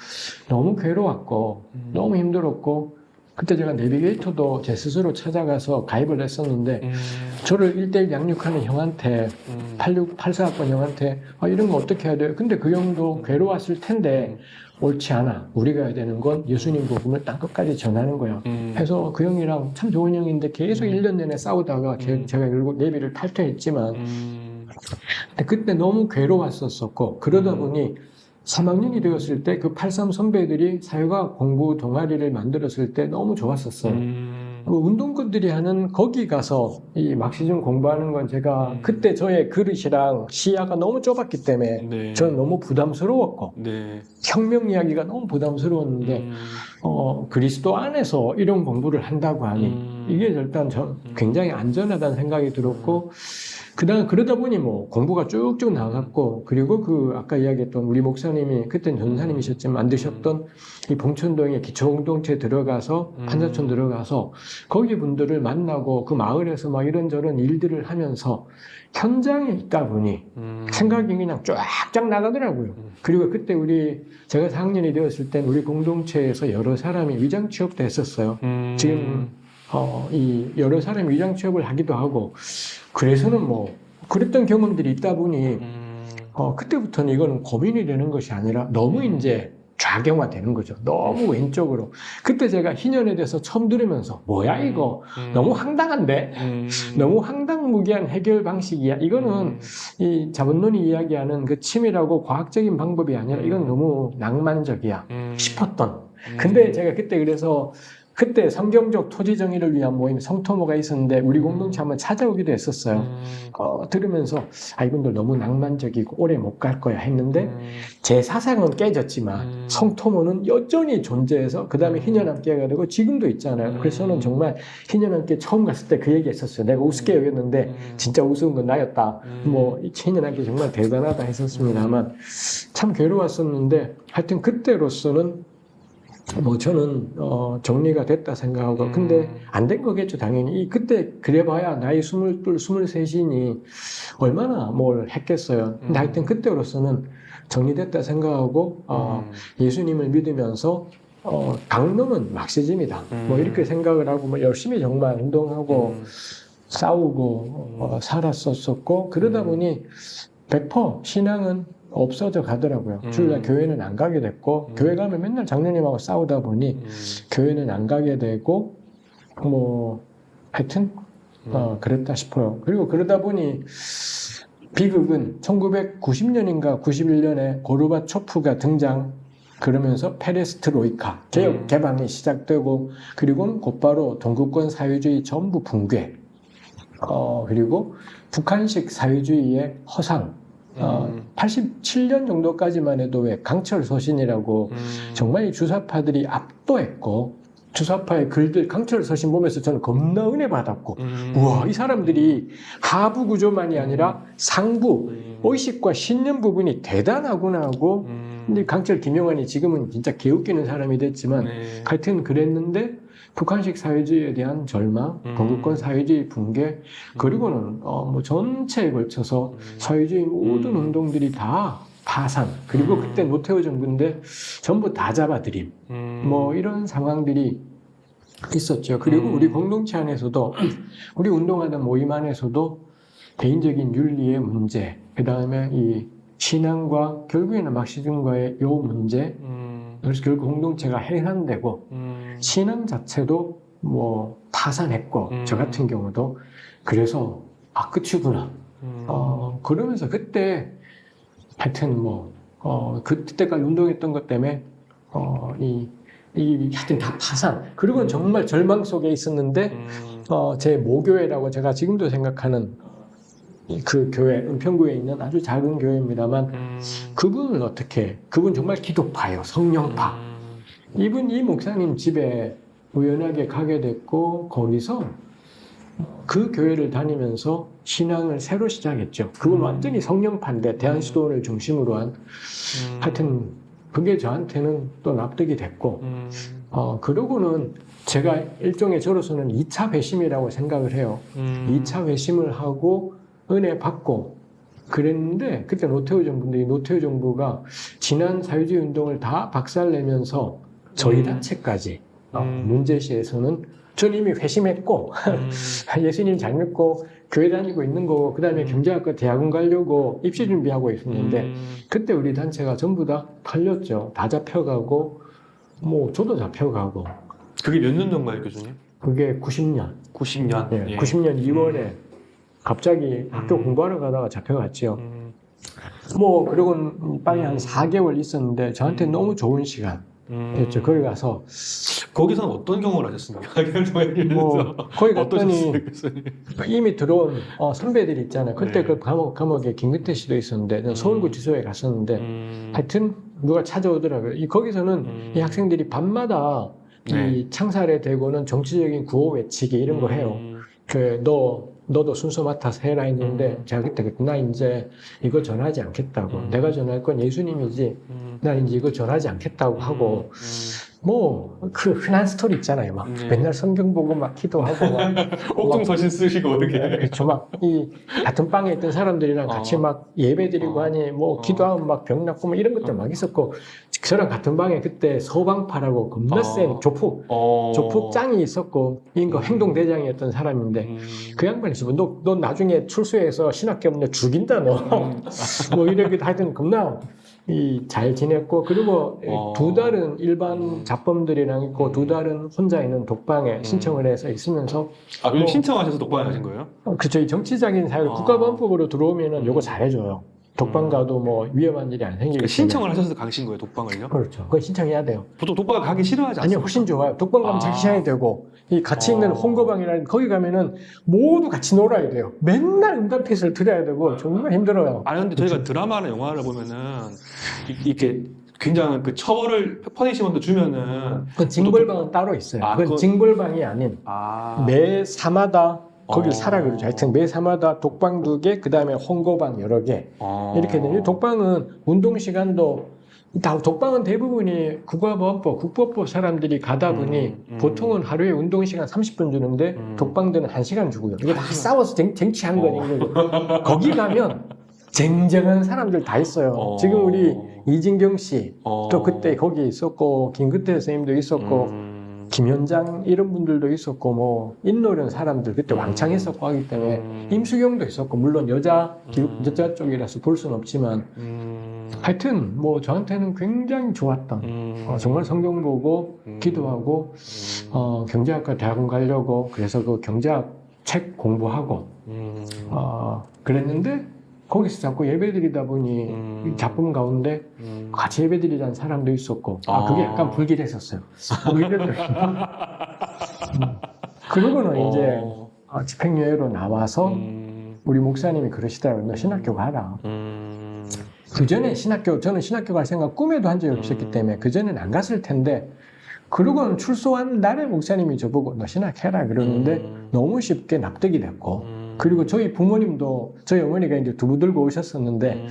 [SPEAKER 2] 너무 괴로웠고
[SPEAKER 1] 음.
[SPEAKER 2] 너무 힘들었고 그때 제가 내비게이터도 제 스스로 찾아가서 가입을 했었는데
[SPEAKER 1] 음.
[SPEAKER 2] 저를 1대1 양육하는 형한테
[SPEAKER 1] 음.
[SPEAKER 2] 86, 84학번 형한테 아, 이런 거 어떻게 해야 돼요? 근데 그 형도 괴로웠을 텐데 옳지 않아. 우리가 해야 되는 건 예수님 복음을 땅 끝까지 전하는 거야.
[SPEAKER 1] 음.
[SPEAKER 2] 해서 그 형이랑 참 좋은 형인데 계속
[SPEAKER 1] 음.
[SPEAKER 2] 1년 내내 싸우다가 제-
[SPEAKER 1] 음.
[SPEAKER 2] 제가 결국 내비를 탈퇴했지만
[SPEAKER 1] 음.
[SPEAKER 2] 근데 그때 너무 괴로웠었었고 그러다
[SPEAKER 1] 음.
[SPEAKER 2] 보니 3학년이 되었을 때 그 83 선배들이 사회과 공부 동아리를 만들었을 때 너무 좋았었어요.
[SPEAKER 1] 음.
[SPEAKER 2] 뭐 운동권들이 하는 거기 가서 이 막시즘 공부하는 건 제가
[SPEAKER 1] 음.
[SPEAKER 2] 그때 저의 그릇이랑 시야가 너무 좁았기 때문에
[SPEAKER 1] 네.
[SPEAKER 2] 저는 너무 부담스러웠고
[SPEAKER 1] 네.
[SPEAKER 2] 혁명 이야기가 너무 부담스러웠는데
[SPEAKER 1] 음.
[SPEAKER 2] 어, 그리스도 안에서 이런 공부를 한다고 하니
[SPEAKER 1] 음.
[SPEAKER 2] 이게 일단 저 굉장히 안전하다는 생각이 들었고 그다음 그러다 보니 뭐 공부가 쭉쭉 나갔고 그리고 그 아까 이야기했던 우리 목사님이 그땐 전사님이셨지만 만드셨던 이 봉천동에 기초공동체 들어가서
[SPEAKER 1] 음.
[SPEAKER 2] 판사촌 들어가서 거기 분들을 만나고 그 마을에서 막 이런저런 일들을 하면서 현장에 있다 보니
[SPEAKER 1] 음.
[SPEAKER 2] 생각이 그냥 쫙쫙 나가더라고요.
[SPEAKER 1] 음.
[SPEAKER 2] 그리고 그때 우리 제가 4학년이 되었을 땐 우리 공동체에서 여러 사람이 위장 취업도 했었어요.
[SPEAKER 1] 음.
[SPEAKER 2] 지금 어, 이 여러 사람이 위장 취업을 하기도 하고 그래서는 뭐 그랬던 경험들이 있다 보니
[SPEAKER 1] 음.
[SPEAKER 2] 어, 그때부터는 이거는 고민이 되는 것이 아니라 너무 이제 좌경화 되는 거죠. 너무 왼쪽으로. 그때 제가 희년에 대해서 처음 들으면서 뭐야 이거
[SPEAKER 1] 음.
[SPEAKER 2] 너무 황당한데
[SPEAKER 1] 음.
[SPEAKER 2] 너무 황당무계한 해결 방식이야. 이거는
[SPEAKER 1] 음.
[SPEAKER 2] 이 자본론이 이야기하는 그 치밀하고 과학적인 방법이 아니라 이건 너무 낭만적이야
[SPEAKER 1] 음.
[SPEAKER 2] 싶었던.
[SPEAKER 1] 음.
[SPEAKER 2] 근데 제가 그때 그래서 그때 성경적 토지 정의를 위한 모임 성토모가 있었는데 우리 공동체 한번 찾아오기도 했었어요.
[SPEAKER 1] 음.
[SPEAKER 2] 어, 들으면서 아 이분들 너무 낭만적이고 오래 못 갈 거야 했는데
[SPEAKER 1] 음.
[SPEAKER 2] 제 사상은 깨졌지만
[SPEAKER 1] 음.
[SPEAKER 2] 성토모는 여전히 존재해서 그 다음에
[SPEAKER 1] 음.
[SPEAKER 2] 희년함께가 되고 지금도 있잖아요. 그래서 저는
[SPEAKER 1] 음.
[SPEAKER 2] 정말 희년함께 처음 갔을 때 그 얘기 했었어요. 내가 우습게 여겼는데
[SPEAKER 1] 음.
[SPEAKER 2] 진짜 우스운 건 나였다.
[SPEAKER 1] 음.
[SPEAKER 2] 뭐, 이 희년함께 정말 대단하다 했었습니다만 참 괴로웠었는데 하여튼 그때로서는 뭐 저는 어, 정리가 됐다 생각하고
[SPEAKER 1] 음.
[SPEAKER 2] 근데 안 된 거겠죠 당연히 이 그때 그래봐야 나이 스물둘 스물셋이니 얼마나 뭘 했겠어요 근데
[SPEAKER 1] 음.
[SPEAKER 2] 하여튼 그때로서는 정리됐다 생각하고 어,
[SPEAKER 1] 음.
[SPEAKER 2] 예수님을 믿으면서 어, 강론은 막시즘이다
[SPEAKER 1] 음.
[SPEAKER 2] 뭐 이렇게 생각을 하고 뭐 열심히 정말 운동하고
[SPEAKER 1] 음.
[SPEAKER 2] 싸우고 어, 살았었었고 그러다
[SPEAKER 1] 음.
[SPEAKER 2] 보니 100% 신앙은 없어져 가더라고요.
[SPEAKER 1] 음.
[SPEAKER 2] 주일날 교회는 안 가게 됐고
[SPEAKER 1] 음.
[SPEAKER 2] 교회 가면 맨날 장로님하고 싸우다 보니
[SPEAKER 1] 음.
[SPEAKER 2] 교회는 안 가게 되고 뭐 하여튼
[SPEAKER 1] 음.
[SPEAKER 2] 어, 그랬다 싶어요. 그리고 그러다 보니 비극은 1990년인가 91년에 고르바초프가 등장 그러면서 페레스트로이카 개혁
[SPEAKER 1] 음.
[SPEAKER 2] 개방이 시작되고 그리고는 곧바로 동구권 사회주의 전부 붕괴 어, 그리고 북한식 사회주의의 허상 어,
[SPEAKER 1] 음.
[SPEAKER 2] 87년 정도까지만 해도 왜 강철 서신이라고
[SPEAKER 1] 음.
[SPEAKER 2] 정말 이 주사파들이 압도했고 주사파의 글들 강철 서신 보면서 저는 겁나 은혜 받았고
[SPEAKER 1] 음.
[SPEAKER 2] 우와 이 사람들이 하부 구조만이 아니라 상부
[SPEAKER 1] 음.
[SPEAKER 2] 의식과 신념 부분이 대단하구나 하고
[SPEAKER 1] 음.
[SPEAKER 2] 근데 강철 김용환이 지금은 진짜 개웃기는 사람이 됐지만
[SPEAKER 1] 네.
[SPEAKER 2] 하여튼 그랬는데 북한식 사회주의에 대한 절망,
[SPEAKER 1] 음.
[SPEAKER 2] 건국권 사회주의 붕괴 그리고는 어, 뭐 전체에 걸쳐서
[SPEAKER 1] 음.
[SPEAKER 2] 사회주의 모든
[SPEAKER 1] 음.
[SPEAKER 2] 운동들이 다 파산 그리고
[SPEAKER 1] 음.
[SPEAKER 2] 그때 노태우 정부인데 전부 다 잡아들임
[SPEAKER 1] 음.
[SPEAKER 2] 뭐 이런 상황들이 있었죠. 그리고
[SPEAKER 1] 음.
[SPEAKER 2] 우리 공동체 안에서도 (clears throat) 우리 운동하던 모임 안에서도 개인적인 윤리의 문제, 그 다음에 이 신앙과 결국에는 막시즘과의 요 문제,
[SPEAKER 1] 음.
[SPEAKER 2] 그래서 결국 공동체가 해산되고
[SPEAKER 1] 음.
[SPEAKER 2] 신앙 자체도 뭐 파산했고
[SPEAKER 1] 음.
[SPEAKER 2] 저 같은 경우도 그래서 아 끝이구나.
[SPEAKER 1] 음.
[SPEAKER 2] 어 그러면서 그때 하여튼 뭐 어, 그때까지 운동했던 것 때문에 어, 이, 이 하여튼 다 파산. 그리고 정말 절망 속에 있었는데
[SPEAKER 1] 음.
[SPEAKER 2] 어, 제 모교회라고 제가 지금도 생각하는 그 교회 은평구에 있는 아주 작은 교회입니다만
[SPEAKER 1] 음.
[SPEAKER 2] 그분을 어떻게 그분 정말 기독파예요 성령파
[SPEAKER 1] 음.
[SPEAKER 2] 이분 이 목사님 집에 우연하게 가게 됐고 거기서 그 교회를 다니면서 신앙을 새로 시작했죠. 그건
[SPEAKER 1] 음.
[SPEAKER 2] 완전히 성령파인데 대한수도원을 중심으로 한
[SPEAKER 1] 음.
[SPEAKER 2] 하여튼 그게 저한테는 또 납득이 됐고
[SPEAKER 1] 음.
[SPEAKER 2] 어 그러고는 제가 일종의 저로서는 2차 회심이라고 생각을 해요.
[SPEAKER 1] 음.
[SPEAKER 2] 2차 회심을 하고 은혜 받고 그랬는데 그때 노태우 정부인데 이 노태우 정부가 지난 사회주의 운동을 다 박살내면서 저희
[SPEAKER 1] 음.
[SPEAKER 2] 단체까지 어,
[SPEAKER 1] 음.
[SPEAKER 2] 문제시에서는 전 이미 회심했고
[SPEAKER 1] 음. (laughs)
[SPEAKER 2] 예수님 잘 믿고 교회 다니고 있는 거고 그 다음에
[SPEAKER 1] 음.
[SPEAKER 2] 경제학과 대학원 가려고 입시 준비하고 있었는데
[SPEAKER 1] 음.
[SPEAKER 2] 그때 우리 단체가 전부 다 털렸죠. 다 잡혀가고 뭐 저도 잡혀가고
[SPEAKER 1] 그게 몇 년 전가요, 교수님?
[SPEAKER 2] 그게 90년
[SPEAKER 1] 90년.
[SPEAKER 2] 예, 90년 2월에 갑자기 학교
[SPEAKER 1] 음.
[SPEAKER 2] 공부하러 가다가 잡혀갔죠.
[SPEAKER 1] 음.
[SPEAKER 2] 뭐 그러고는 빨리 한 4개월 있었는데 저한테
[SPEAKER 1] 음.
[SPEAKER 2] 너무 좋은 시간.
[SPEAKER 1] 음.
[SPEAKER 2] 됐죠. 거기 가서
[SPEAKER 1] 거기서는 어떤 경험을 하셨습니까? (laughs) 교수님.
[SPEAKER 2] 뭐 거기 갔더니? 이미 들어온 어, 선배들 있잖아요. 그때
[SPEAKER 1] 네.
[SPEAKER 2] 그 감옥, 감옥에 김근태 씨도 있었는데 저는 서울구치소에 갔었는데
[SPEAKER 1] 음.
[SPEAKER 2] 하여튼 누가 찾아오더라고요. 이 거기서는
[SPEAKER 1] 음.
[SPEAKER 2] 이 학생들이 밤마다
[SPEAKER 1] 네.
[SPEAKER 2] 이 창살에 대고는 정치적인 구호 외치기 이런 거 해요.
[SPEAKER 1] 음.
[SPEAKER 2] 그너 너도 순서 맡아서 해라 했는데
[SPEAKER 1] 음.
[SPEAKER 2] 제가 그때 나 이제 이거 전하지 않겠다고
[SPEAKER 1] 음.
[SPEAKER 2] 내가 전할 건 예수님이지
[SPEAKER 1] 음.
[SPEAKER 2] 나 이제 이거 전하지 않겠다고 하고
[SPEAKER 1] 음.
[SPEAKER 2] 뭐그 흔한 스토리 있잖아요 막
[SPEAKER 1] 네.
[SPEAKER 2] 맨날 성경 보고 막 기도하고 막 (laughs)
[SPEAKER 1] 옥중서신 쓰시고 어떻게?
[SPEAKER 2] 그렇죠 막이 같은 방에 있던 사람들이랑 같이
[SPEAKER 1] 어.
[SPEAKER 2] 막 예배 드리고
[SPEAKER 1] 어.
[SPEAKER 2] 하니 뭐
[SPEAKER 1] 어.
[SPEAKER 2] 기도하면 막병 낫고 뭐 이런 것들 막 있었고 저랑 같은 방에 그때 서방파라고 겁나
[SPEAKER 1] 어.
[SPEAKER 2] 센 조폭
[SPEAKER 1] 어.
[SPEAKER 2] 조폭 짱이 있었고 이거
[SPEAKER 1] 음.
[SPEAKER 2] 행동 대장이었던 사람인데
[SPEAKER 1] 음.
[SPEAKER 2] 그 양반이 있으면 너, 너 나중에 출소해서 신학교 없는 죽인다 너.
[SPEAKER 1] 음. (laughs)
[SPEAKER 2] 뭐 이렇게 하여튼 겁나 이잘 지냈고 그리고
[SPEAKER 1] 어.
[SPEAKER 2] 두 달은 일반
[SPEAKER 1] 음.
[SPEAKER 2] 잡범들이랑 있고 두 달은 혼자 있는 독방에
[SPEAKER 1] 음.
[SPEAKER 2] 신청을 해서 있으면서
[SPEAKER 1] 아 그럼
[SPEAKER 2] 어.
[SPEAKER 1] 신청하셔서 독방에 가신 거예요?
[SPEAKER 2] 어, 그쵸 이 정치적인 사회
[SPEAKER 1] 어.
[SPEAKER 2] 국가보안법으로 들어오면은 요거
[SPEAKER 1] 음.
[SPEAKER 2] 잘해줘요. 독방
[SPEAKER 1] 음.
[SPEAKER 2] 가도 뭐 위험한 일이 안 생기기
[SPEAKER 1] 그러니까. 신청을 하셔서 가신 거예요 독방을요?
[SPEAKER 2] 그렇죠. 그거 신청해야 돼요.
[SPEAKER 1] 보통 독방 가기 싫어하지
[SPEAKER 2] 아니요,
[SPEAKER 1] 않습니까?
[SPEAKER 2] 훨씬 좋아요. 독방 가면
[SPEAKER 1] 아.
[SPEAKER 2] 자기 시간이 되고, 이 같이 있는
[SPEAKER 1] 어.
[SPEAKER 2] 홍거방이라는 거기 가면은 모두 같이 놀아야 돼요. 맨날 응답핏을 들어야 되고, 정말 힘들어요.
[SPEAKER 1] 아니 근데 저희가 드라마나 영화를 보면은 이- 이렇게 굉장한 그 처벌을 punishment 주면은
[SPEAKER 2] 그 징벌방은 따로 있어요.
[SPEAKER 1] 아,
[SPEAKER 2] 그건
[SPEAKER 1] 그거-
[SPEAKER 2] 징벌방이 아닌,
[SPEAKER 1] 아
[SPEAKER 2] 매 사마다 거길
[SPEAKER 1] 어.
[SPEAKER 2] 살아 그러죠. 하여튼 매 사마다 독방 두 개, 그 다음에 혼거방 여러 개.
[SPEAKER 1] 어.
[SPEAKER 2] 이렇게 되는 독방은 운동 시간도 다 독방은 대부분이 국가보안법, 국보법 사람들이 가다 보니
[SPEAKER 1] 음, 음.
[SPEAKER 2] 보통은 하루에 운동 시간 30분 주는데
[SPEAKER 1] 음.
[SPEAKER 2] 독방들은 1시간 주고요. 이거
[SPEAKER 1] 다한 시간.
[SPEAKER 2] 싸워서 쟁, 쟁취한
[SPEAKER 1] 어.
[SPEAKER 2] 거니까 거기 가면 쟁쟁한 사람들 다 있어요.
[SPEAKER 1] 어.
[SPEAKER 2] 지금 우리 이진경 씨,
[SPEAKER 1] 어.
[SPEAKER 2] 또 그때 거기 있었고 김근태 선생님도 있었고
[SPEAKER 1] 음.
[SPEAKER 2] 김현장 이런 분들도 있었고 뭐 인노련 사람들 그때
[SPEAKER 1] 음.
[SPEAKER 2] 왕창 했었고 하기 때문에
[SPEAKER 1] 음.
[SPEAKER 2] 임수경도 있었고 물론 여자 기-
[SPEAKER 1] 음.
[SPEAKER 2] 여자 쪽이라서 볼 수는 없지만
[SPEAKER 1] 음.
[SPEAKER 2] 하여튼 뭐 저한테는 굉장히 좋았던
[SPEAKER 1] 음.
[SPEAKER 2] 어, 정말 성경 보고
[SPEAKER 1] 음.
[SPEAKER 2] 기도하고
[SPEAKER 1] 음.
[SPEAKER 2] 어, 경제학과 대학원 가려고 그래서 그 경제학 책 공부하고
[SPEAKER 1] 음.
[SPEAKER 2] 어, 그랬는데 거기서 자꾸 예배 드리다 보니
[SPEAKER 1] 음.
[SPEAKER 2] 이 작품 가운데
[SPEAKER 1] 음.
[SPEAKER 2] 같이 예배 드리자는 사람도 있었고 아,
[SPEAKER 1] 아.
[SPEAKER 2] 그게 약간 불길했었어요. 음. 그러고는 이제
[SPEAKER 1] 어.
[SPEAKER 2] 어, 집행유예로 나와서
[SPEAKER 1] 음.
[SPEAKER 2] 우리 목사님이 그러시더라고요. 너 신학교 가라.
[SPEAKER 1] 음.
[SPEAKER 2] 그 전에 신학교, 저는 신학교 갈 생각 꿈에도 한 적이 없었기
[SPEAKER 1] 음.
[SPEAKER 2] 때문에 그 전에는 안 갔을 텐데, 그러고는 출소한 날에 목사님이 저보고 너 신학해라 그러는데
[SPEAKER 1] 음.
[SPEAKER 2] 너무 쉽게 납득이 됐고,
[SPEAKER 1] 음.
[SPEAKER 2] 그리고 저희 부모님도 저희 어머니가 이제 두부 들고 오셨었는데
[SPEAKER 1] 음.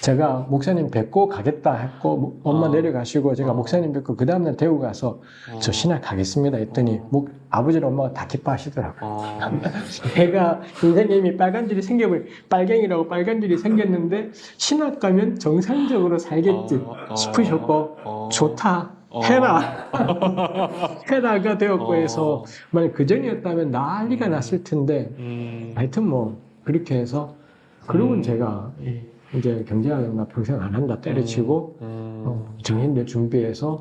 [SPEAKER 2] 제가 목사님 뵙고 가겠다 했고 뭐 엄마
[SPEAKER 1] 어.
[SPEAKER 2] 내려가시고 제가
[SPEAKER 1] 어.
[SPEAKER 2] 목사님 뵙고 그 다음날 대구 가서 저 신학하겠습니다 했더니
[SPEAKER 1] 어.
[SPEAKER 2] 목, 아버지랑 엄마가 다 기뻐하시더라고요.
[SPEAKER 1] 어.
[SPEAKER 2] 애가 인생에 이미 빨간 줄이 생겨버려 빨갱이라고 빨간 줄이 생겼는데 신학 가면 정상적으로 살겠지
[SPEAKER 1] 어.
[SPEAKER 2] 싶으셨고
[SPEAKER 1] 어.
[SPEAKER 2] 좋다
[SPEAKER 1] 어.
[SPEAKER 2] 해라 (laughs) 해라가 되었고
[SPEAKER 1] 어.
[SPEAKER 2] 해서 만약 그 전이었다면 난리가 났을 텐데
[SPEAKER 1] 음.
[SPEAKER 2] 하여튼 뭐 그렇게 해서 그러고는
[SPEAKER 1] 음.
[SPEAKER 2] 제가 이- 이제 경제학은 나 평생 안 한다 때려치고
[SPEAKER 1] 음.
[SPEAKER 2] 어, 정인대 준비해서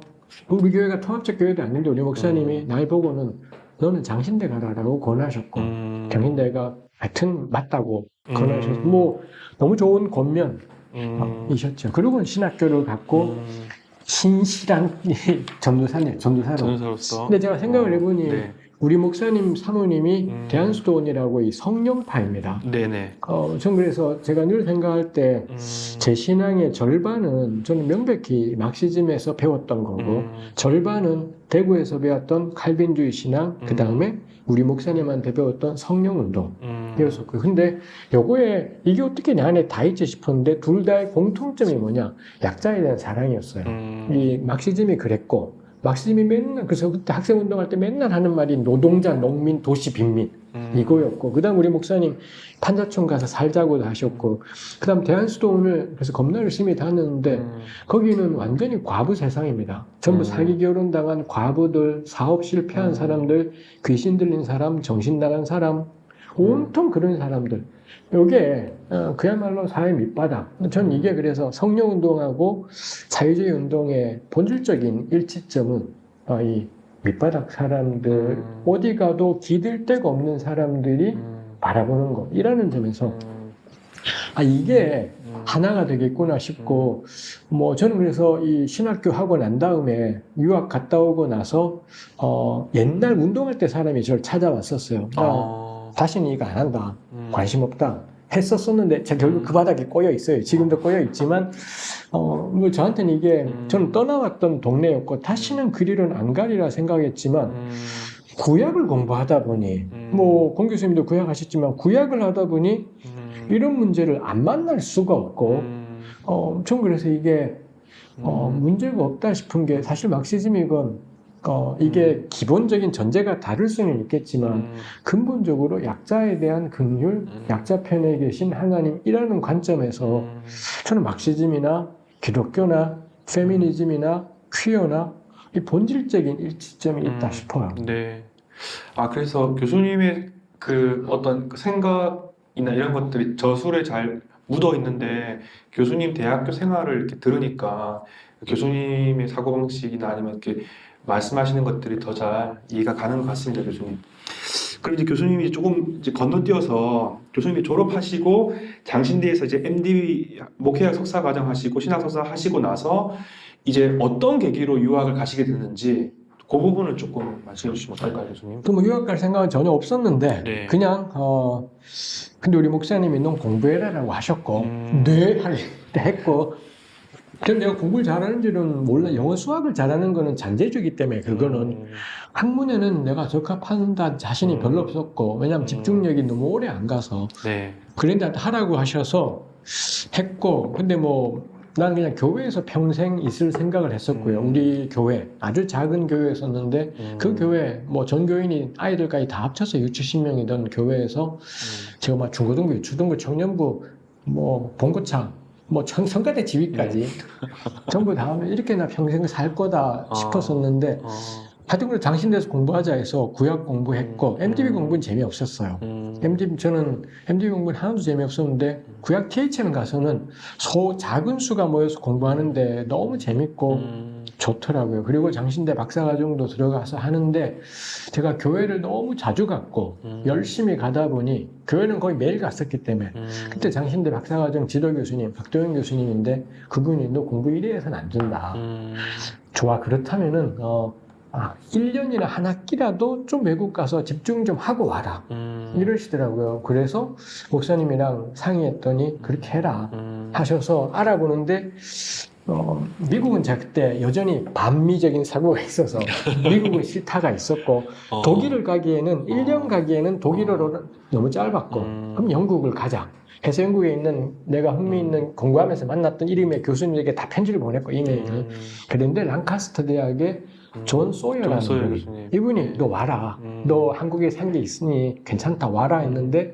[SPEAKER 2] 우리 교회가 통합적 교회도 아닌데 우리 목사님이
[SPEAKER 1] 음.
[SPEAKER 2] 날 보고는 너는 장신대 가라라고 권하셨고
[SPEAKER 1] 음.
[SPEAKER 2] 경인대가 하여튼 맞다고
[SPEAKER 1] 음.
[SPEAKER 2] 권하셔서 뭐 너무 좋은 권면 이셨죠.
[SPEAKER 1] 음.
[SPEAKER 2] 그리고는 신학교를 갖고
[SPEAKER 1] 음.
[SPEAKER 2] 신실한 (laughs) 전도사네 전도사로.
[SPEAKER 1] 전사로서.
[SPEAKER 2] 근데 제가 생각을 해보니
[SPEAKER 1] 네.
[SPEAKER 2] 우리 목사님 사모님이
[SPEAKER 1] 음.
[SPEAKER 2] 대한수도원이라고 이 성령파입니다.
[SPEAKER 1] 네네.
[SPEAKER 2] 어, 전 그래서 제가 늘 생각할 때
[SPEAKER 1] 음.
[SPEAKER 2] 제 신앙의 절반은 저는 명백히 막시즘에서 배웠던 거고
[SPEAKER 1] 음.
[SPEAKER 2] 절반은 대구에서 배웠던 칼빈주의 신앙 그 다음에
[SPEAKER 1] 음.
[SPEAKER 2] 우리 목사님한테 배웠던 성령 운동
[SPEAKER 1] 음.
[SPEAKER 2] 이었었고 근데 요거에 이게 어떻게 내 안에 다 있지 싶었는데 둘 다의 공통점이 뭐냐 약자에 대한 사랑이었어요
[SPEAKER 1] 음.
[SPEAKER 2] 이 막시즘이 그랬고 막시즘이 맨날 그래서 그때 학생 운동할 때 맨날 하는 말이 노동자 농민 도시 빈민
[SPEAKER 1] 음.
[SPEAKER 2] 이거였고 그다음 우리 목사님 판자촌 가서 살자고도 하셨고 그다음 대한수도원을 그래서 겁나 열심히 다녔는데
[SPEAKER 1] 음.
[SPEAKER 2] 거기는 완전히 과부 세상입니다. 전부
[SPEAKER 1] 음.
[SPEAKER 2] 사기 결혼 당한 과부들, 사업 실패한
[SPEAKER 1] 음.
[SPEAKER 2] 사람들, 귀신 들린 사람, 정신 나간 사람, 온통 그런 사람들. 요게 어, 그야말로 사회 밑바닥. 전 이게 그래서 성령 운동하고 자유주의 운동의 본질적인 일치점은 어, 이 밑바닥 사람들
[SPEAKER 1] 음.
[SPEAKER 2] 어디 가도 기댈 데가 없는 사람들이
[SPEAKER 1] 음.
[SPEAKER 2] 바라보는 것 이라는 점에서
[SPEAKER 1] 음.
[SPEAKER 2] 아 이게 하나가 되겠구나 싶고 뭐 저는 그래서 이 신학교 하고 난 다음에 유학 갔다 오고 나서 어 옛날 운동할 때 사람이 저를 찾아왔었어요. 나
[SPEAKER 1] 어,
[SPEAKER 2] 다시는 이거 안 한다.
[SPEAKER 1] 음.
[SPEAKER 2] 관심 없다. 했었었는데 제가 결국 그 바닥에 꼬여 있어요. 지금도 꼬여 있지만 어, 뭐 저한테는 이게
[SPEAKER 1] 음.
[SPEAKER 2] 저는 떠나왔던 동네였고 다시는 그 길은 안 가리라 생각했지만
[SPEAKER 1] 음.
[SPEAKER 2] 구약을 공부하다 보니
[SPEAKER 1] 음.
[SPEAKER 2] 뭐공 교수님도 구약 하셨지만 구약을 하다 보니
[SPEAKER 1] 음.
[SPEAKER 2] 이런 문제를 안 만날 수가 없고
[SPEAKER 1] 음.
[SPEAKER 2] 어, 전 그래서 이게 어,
[SPEAKER 1] 음.
[SPEAKER 2] 문제가 없다 싶은 게 사실 막시즘이건 어, 이게 기본적인 전제가 다를 수는 있겠지만
[SPEAKER 1] 음.
[SPEAKER 2] 근본적으로 약자에 대한 긍휼,
[SPEAKER 1] 음.
[SPEAKER 2] 약자 편에 계신 하나님이라는 관점에서
[SPEAKER 1] 음.
[SPEAKER 2] 저는 막시즘이나 기독교나 페미니즘이나 퀴어나 이 본질적인 일치점이 있다
[SPEAKER 1] 음.
[SPEAKER 2] 싶어요.
[SPEAKER 1] 네. 아 그래서 교수님의 그 어떤 그 생각이나 이런 것들이 저술에 잘 묻어 있는데 교수님 대학교 생활을 이렇게 들으니까 교수님의 사고방식이나 아니면 이렇게 말씀하시는 것들이 더 잘 이해가 가는 것 같습니다, 교수님. 그럼 이제 교수님이 조금 이제 건너뛰어서 교수님이 졸업하시고 장신대에서 이제 MD 목회학 석사 과정 하시고 신학 석사 하시고 나서 이제 어떤 계기로 유학을 가시게 됐는지 그 부분을 조금 말씀해 주시면 어떨까요, 교수님?
[SPEAKER 2] 그뭐 유학 갈 생각은 전혀 없었는데
[SPEAKER 1] 네.
[SPEAKER 2] 그냥 어 근데 우리 목사님이 넌 공부해라라고 하셨고
[SPEAKER 1] 음.
[SPEAKER 2] 네 했고 근데 내가 공부를 잘하는 줄은 몰라 영어 수학을 잘하는 거는 잔재주기 때문에 그거는
[SPEAKER 1] 음.
[SPEAKER 2] 학문에는 내가 적합한다 자신이
[SPEAKER 1] 음.
[SPEAKER 2] 별로 없었고 왜냐하면
[SPEAKER 1] 음.
[SPEAKER 2] 집중력이 너무 오래 안 가서
[SPEAKER 1] 네.
[SPEAKER 2] 그런데 하라고 하셔서 했고 근데 뭐 나는 그냥 교회에서 평생 있을 생각을 했었고요
[SPEAKER 1] 음.
[SPEAKER 2] 우리 교회 아주 작은 교회였었는데
[SPEAKER 1] 음.
[SPEAKER 2] 그 교회 뭐 전교인이 아이들까지 다 합쳐서 6, 70명이던 교회에서
[SPEAKER 1] 음.
[SPEAKER 2] 제가 막 중고등부, 유초등부, 청년부, 뭐 본고창, 뭐 청- 성가대 지휘까지 (laughs) 전부 다 하면 이렇게 나 평생 살 거다
[SPEAKER 1] 아.
[SPEAKER 2] 싶었었는데
[SPEAKER 1] 어.
[SPEAKER 2] 하여튼 그래 장신대에서 공부하자 해서 구약 공부했고
[SPEAKER 1] 음.
[SPEAKER 2] MDB
[SPEAKER 1] 음.
[SPEAKER 2] 공부는 재미없었어요.
[SPEAKER 1] 음.
[SPEAKER 2] MDB 저는 MDB 공부는 하나도 재미없었는데 구약 THM 가서는 소 작은 수가 모여서 공부하는데 너무 재밌고
[SPEAKER 1] 음.
[SPEAKER 2] 좋더라고요. 그리고 장신대 박사과정도 들어가서 하는데 제가 교회를 너무 자주 갔고
[SPEAKER 1] 음.
[SPEAKER 2] 열심히 가다 보니 교회는 거의 매일 갔었기 때문에
[SPEAKER 1] 음.
[SPEAKER 2] 그때 장신대 박사과정 지도 교수님 박도영 교수님인데 그분이 너 공부 이래 해서는 안 된다.
[SPEAKER 1] 음.
[SPEAKER 2] 좋아 그렇다면은 어, 아, 1년이나 한 학기라도 좀 외국 가서 집중 좀 하고 와라.
[SPEAKER 1] 음.
[SPEAKER 2] 이러시더라고요. 그래서 목사님이랑 상의했더니 그렇게 해라
[SPEAKER 1] 음.
[SPEAKER 2] 하셔서 알아보는데 어, 미국은 제가 그때 여전히 반미적인 사고가 있어서 (laughs) 미국은 싫다가 있었고
[SPEAKER 1] 어.
[SPEAKER 2] 독일을 가기에는 1년 가기에는 독일어로는 너무 짧았고
[SPEAKER 1] 음.
[SPEAKER 2] 그럼 영국을 가자. 해서 영국에 있는 내가 흥미 있는 공부하면서 만났던 이름의 교수님에게 다 편지를 보냈고 이메일을
[SPEAKER 1] 음.
[SPEAKER 2] 그런데 랑카스터 대학의
[SPEAKER 1] 음.
[SPEAKER 2] 존 소여라는
[SPEAKER 1] 존 소여
[SPEAKER 2] 분이. 이분이 너 와라.
[SPEAKER 1] 음.
[SPEAKER 2] 너 한국에 산 게 있으니 괜찮다 와라 했는데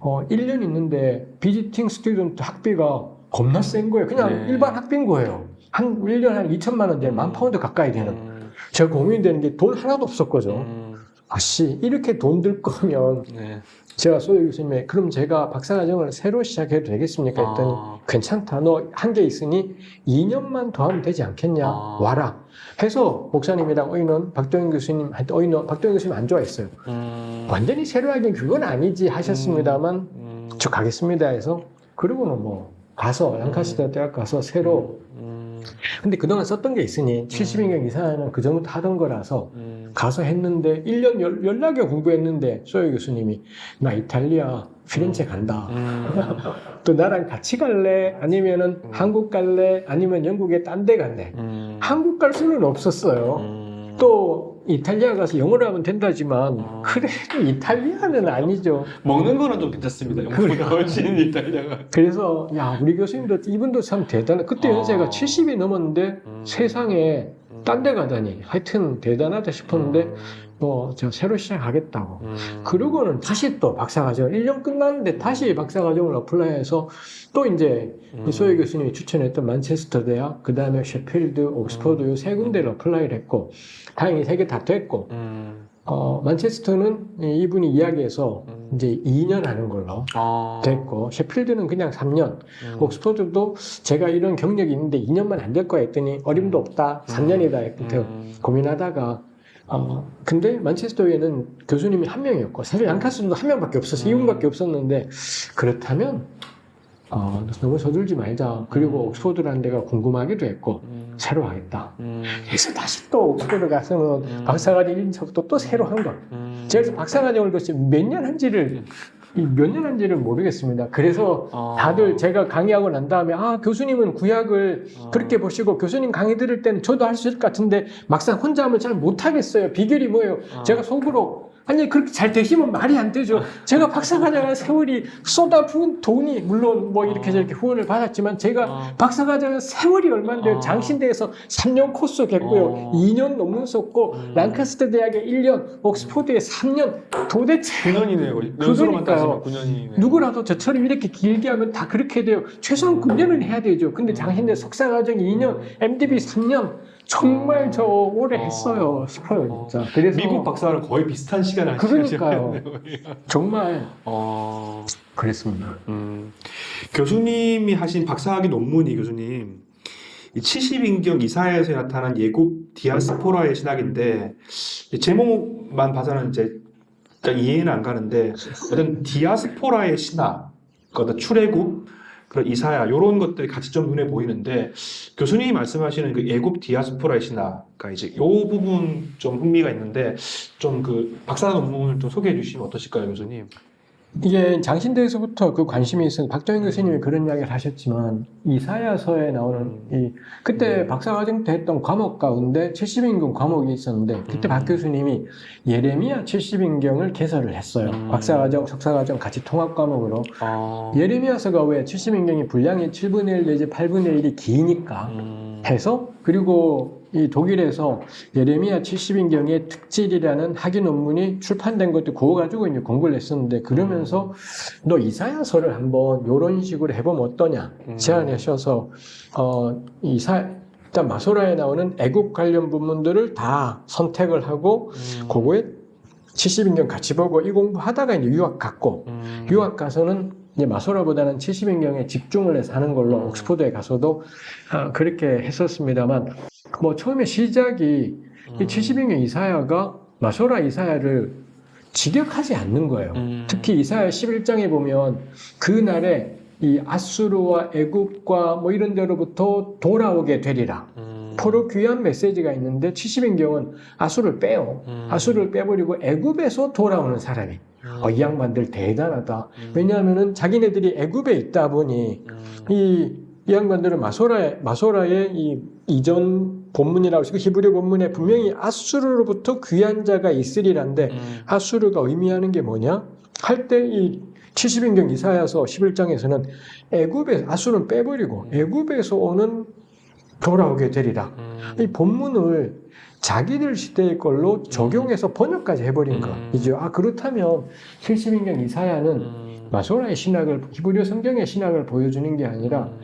[SPEAKER 2] 어 1년 있는데 visiting student 학비가 겁나 센 거예요. 그냥
[SPEAKER 1] 네.
[SPEAKER 2] 일반 학비인 거예요. 한 1년에 한 2천만 원 되는 만 파운드 가까이 되는.
[SPEAKER 1] 음.
[SPEAKER 2] 제가 고민되는 게 돈 하나도 없었거죠.
[SPEAKER 1] 음.
[SPEAKER 2] 아씨 이렇게 돈 들 거면
[SPEAKER 1] 네.
[SPEAKER 2] 제가 소여 교수님에 그럼 제가 박사과정을 새로 시작해도 되겠습니까 했더니
[SPEAKER 1] 아.
[SPEAKER 2] 괜찮다 너한게 있으니 2년만 더 하면 되지 않겠냐
[SPEAKER 1] 아.
[SPEAKER 2] 와라 해서 목사님이랑 어이는 박동현 교수님한테 어이는 박동현 교수님 안 좋아했어요
[SPEAKER 1] 음.
[SPEAKER 2] 완전히 새로 하긴 그건 아니지 하셨습니다만
[SPEAKER 1] 음.
[SPEAKER 2] 저 가겠습니다 해서 그러고는 뭐 가서 랑카스터 대학 가서 새로
[SPEAKER 1] 음.
[SPEAKER 2] 근데 그동안 썼던 게 있으니 70인경 이상은 그 정도 하던 거라서
[SPEAKER 1] 음.
[SPEAKER 2] 가서 했는데 1년 열, 연락에 공부했는데 소유 교수님이 나 이탈리아 피렌체 간다
[SPEAKER 1] 음. (laughs)
[SPEAKER 2] 또 나랑 같이 갈래? 아니면은
[SPEAKER 1] 음.
[SPEAKER 2] 한국 갈래? 아니면 영국에 딴 데 갈래?
[SPEAKER 1] 음.
[SPEAKER 2] 한국 갈 수는 없었어요.
[SPEAKER 1] 음.
[SPEAKER 2] 또 이탈리아 가서 영어를 하면 된다지만
[SPEAKER 1] 음.
[SPEAKER 2] 그래도 이탈리아는 아니죠.
[SPEAKER 1] 먹는 거는 좀 괜찮습니다. 영국보다 훨씬 이탈리아가.
[SPEAKER 2] 그래서 야 우리 교수님도 이분도 참 대단해. 그때
[SPEAKER 1] 아.
[SPEAKER 2] 연세가 70이 넘었는데
[SPEAKER 1] 음.
[SPEAKER 2] 세상에 딴 데 가다니 하여튼 대단하다 싶었는데
[SPEAKER 1] 음.
[SPEAKER 2] 뭐 저 새로 시작하겠다고.
[SPEAKER 1] 음.
[SPEAKER 2] 그러고는 다시 또 박사과정 1년 끝났는데 다시 박사과정을 apply해서 또 이제
[SPEAKER 1] 음.
[SPEAKER 2] 이 소여 교수님이 추천했던 만체스터 대학, 그 다음에 셰필드, 옥스퍼드 요세 군데를 apply를 했고 다행히 세 개 다 됐고
[SPEAKER 1] 음.
[SPEAKER 2] 어, 만체스터는 이- 이분이 이야기해서
[SPEAKER 1] 음.
[SPEAKER 2] 이제 2년 하는 걸로
[SPEAKER 1] 아.
[SPEAKER 2] 됐고 셰필드는 그냥 3년
[SPEAKER 1] 음.
[SPEAKER 2] 옥스퍼드도 제가 이런 경력이 있는데 2년만 안 될 거야 했더니 어림도 없다 3년이다 했거든
[SPEAKER 1] 음.
[SPEAKER 2] 고민하다가 어, 근데 만체스터에는 교수님이 한 명이었고 사실 랑카스도 한 명밖에 없어서
[SPEAKER 1] 음.
[SPEAKER 2] 이분밖에 없었는데 그렇다면 어, 너무 서둘지 말자. 그리고
[SPEAKER 1] 음.
[SPEAKER 2] 옥스포드라는 데가 궁금하기도 했고
[SPEAKER 1] 음.
[SPEAKER 2] 새로 하겠다.
[SPEAKER 1] 음.
[SPEAKER 2] 그래서 다시 또 옥스포드 가서는
[SPEAKER 1] 음.
[SPEAKER 2] 박사과정 1년차부터 또 새로 한 거.
[SPEAKER 1] 음.
[SPEAKER 2] 제가 박사과정을 글쎄 몇년 한지를 몇 년 한지를 모르겠습니다. 그래서
[SPEAKER 1] 어.
[SPEAKER 2] 다들 제가 강의하고 난 다음에 아 교수님은 구약을
[SPEAKER 1] 어.
[SPEAKER 2] 그렇게 보시고 교수님 강의 들을 때는 저도 할 수 있을 것 같은데 막상 혼자 하면 잘 못하겠어요. 비결이 뭐예요?
[SPEAKER 1] 어.
[SPEAKER 2] 제가 속으로 아니 그렇게 잘 되시면 말이 안 되죠. 제가 박사과정한 세월이 쏟아부은 돈이 물론 뭐 이렇게
[SPEAKER 1] 어.
[SPEAKER 2] 저렇게 후원을 받았지만 제가
[SPEAKER 1] 어.
[SPEAKER 2] 박사과정한 세월이 얼마인데요?
[SPEAKER 1] 어.
[SPEAKER 2] 장신대에서 3년 코스 겠고요.
[SPEAKER 1] 어.
[SPEAKER 2] 2년 논문 썼고
[SPEAKER 1] 음.
[SPEAKER 2] 랑카스터 대학에 1년, 옥스포드에 3년 도대체
[SPEAKER 1] 9년이네요. 연수로만. 따지면 9년이네요.
[SPEAKER 2] 누구라도 저처럼 이렇게 길게 하면 다 그렇게 돼요. 최소한 9년은 해야 되죠. 근데 장신대 석사과정 2년, MDB 3년 정말 저 오래
[SPEAKER 1] 어.
[SPEAKER 2] 했어요 싶어요 진짜. 그래서
[SPEAKER 1] 미국 박사랑 거의 비슷한 시간을
[SPEAKER 2] 그러니까요. (laughs) 정말
[SPEAKER 1] 어.
[SPEAKER 2] 그랬습니다.
[SPEAKER 1] 음, 교수님이 하신 박사학위 논문이 교수님 이 70인경 이사야에서 나타난 예굽 디아스포라의 신학인데 이 제목만 봐서는 이제 딱 이해는 안 가는데 어떤 디아스포라의 신학, 그 어떤 출애굽, 그런 이사야 이런 것들이 같이 좀 눈에 보이는데 교수님이 말씀하시는 그 예굽 디아스포라의 신학가 이제 이 부분 좀 흥미가 있는데 좀 그 박사 논문을 좀 소개해 주시면 어떠실까요, 교수님?
[SPEAKER 2] 이게 장신대에서부터 그 관심이 있어서 박정희 교수님이 그런 이야기를 하셨지만 이사야서에 나오는 이 그때 박사과정 때 했던 과목 가운데 70인경 과목이 있었는데 그때
[SPEAKER 1] 음.
[SPEAKER 2] 박 교수님이 예레미야 70인경을 개설을 했어요.
[SPEAKER 1] 음.
[SPEAKER 2] 박사과정, 석사과정 같이 통합 과목으로
[SPEAKER 1] 어.
[SPEAKER 2] 예레미야서가 왜 70인경이 분량이 7분의 1 내지 8분의 1이 기니까
[SPEAKER 1] 음.
[SPEAKER 2] 해서 그리고 이 독일에서 예레미야 70인경의 특질이라는 학위 논문이 출판된 것도 그거 가지고 이제 공부를 했었는데 그러면서 너 이사야서를 한번 이런 식으로 해보면 어떠냐
[SPEAKER 1] 음.
[SPEAKER 2] 제안하셔서 어 이사 일단 마소라에 나오는 애국 관련 부분들을 다 선택을 하고
[SPEAKER 1] 음.
[SPEAKER 2] 그거에 70인경 같이 보고 이 공부하다가 이제 유학 갔고
[SPEAKER 1] 음.
[SPEAKER 2] 유학 가서는 이제 마소라보다는 70인경에 집중을 해서 하는 걸로
[SPEAKER 1] 음.
[SPEAKER 2] 옥스포드에 가서도 아, 그렇게 했었습니다만 뭐 처음에 시작이
[SPEAKER 1] 음.
[SPEAKER 2] 이 70인경 이사야가 마소라 이사야를 직역하지 않는 거예요.
[SPEAKER 1] 음.
[SPEAKER 2] 특히 이사야 11장에 보면 그날에 이 아수르와 애굽과 뭐 이런 데로부터 돌아오게 되리라.
[SPEAKER 1] 음.
[SPEAKER 2] 포로 귀한 메시지가 있는데 70인경은 아수를 빼요.
[SPEAKER 1] 음.
[SPEAKER 2] 아수를 빼버리고 애굽에서 돌아오는 사람이
[SPEAKER 1] 음.
[SPEAKER 2] 어, 이 양반들 대단하다.
[SPEAKER 1] 음.
[SPEAKER 2] 왜냐하면은 자기네들이 애굽에 있다 보니
[SPEAKER 1] 음.
[SPEAKER 2] 이, 이 양반들은 마소라의 마소라의 이 이전 본문이라고 해서 히브리 본문에 분명히 아수르로부터 귀한 자가 있으리란데
[SPEAKER 1] 음.
[SPEAKER 2] 아수르가 의미하는 게 뭐냐? 할 때 이 70인경 이사야서 11장에서는 애굽에 아수르는 빼버리고 애굽에서 오는 돌아오게 되리라.
[SPEAKER 1] 음.
[SPEAKER 2] 이 본문을 자기들 시대의 걸로 적용해서 번역까지 해버린 거.
[SPEAKER 1] 음.
[SPEAKER 2] 이제 아 그렇다면 70인경 이사야는
[SPEAKER 1] 음.
[SPEAKER 2] 마소라의 신학을 히브리어 성경의 신학을 보여주는 게 아니라
[SPEAKER 1] 음.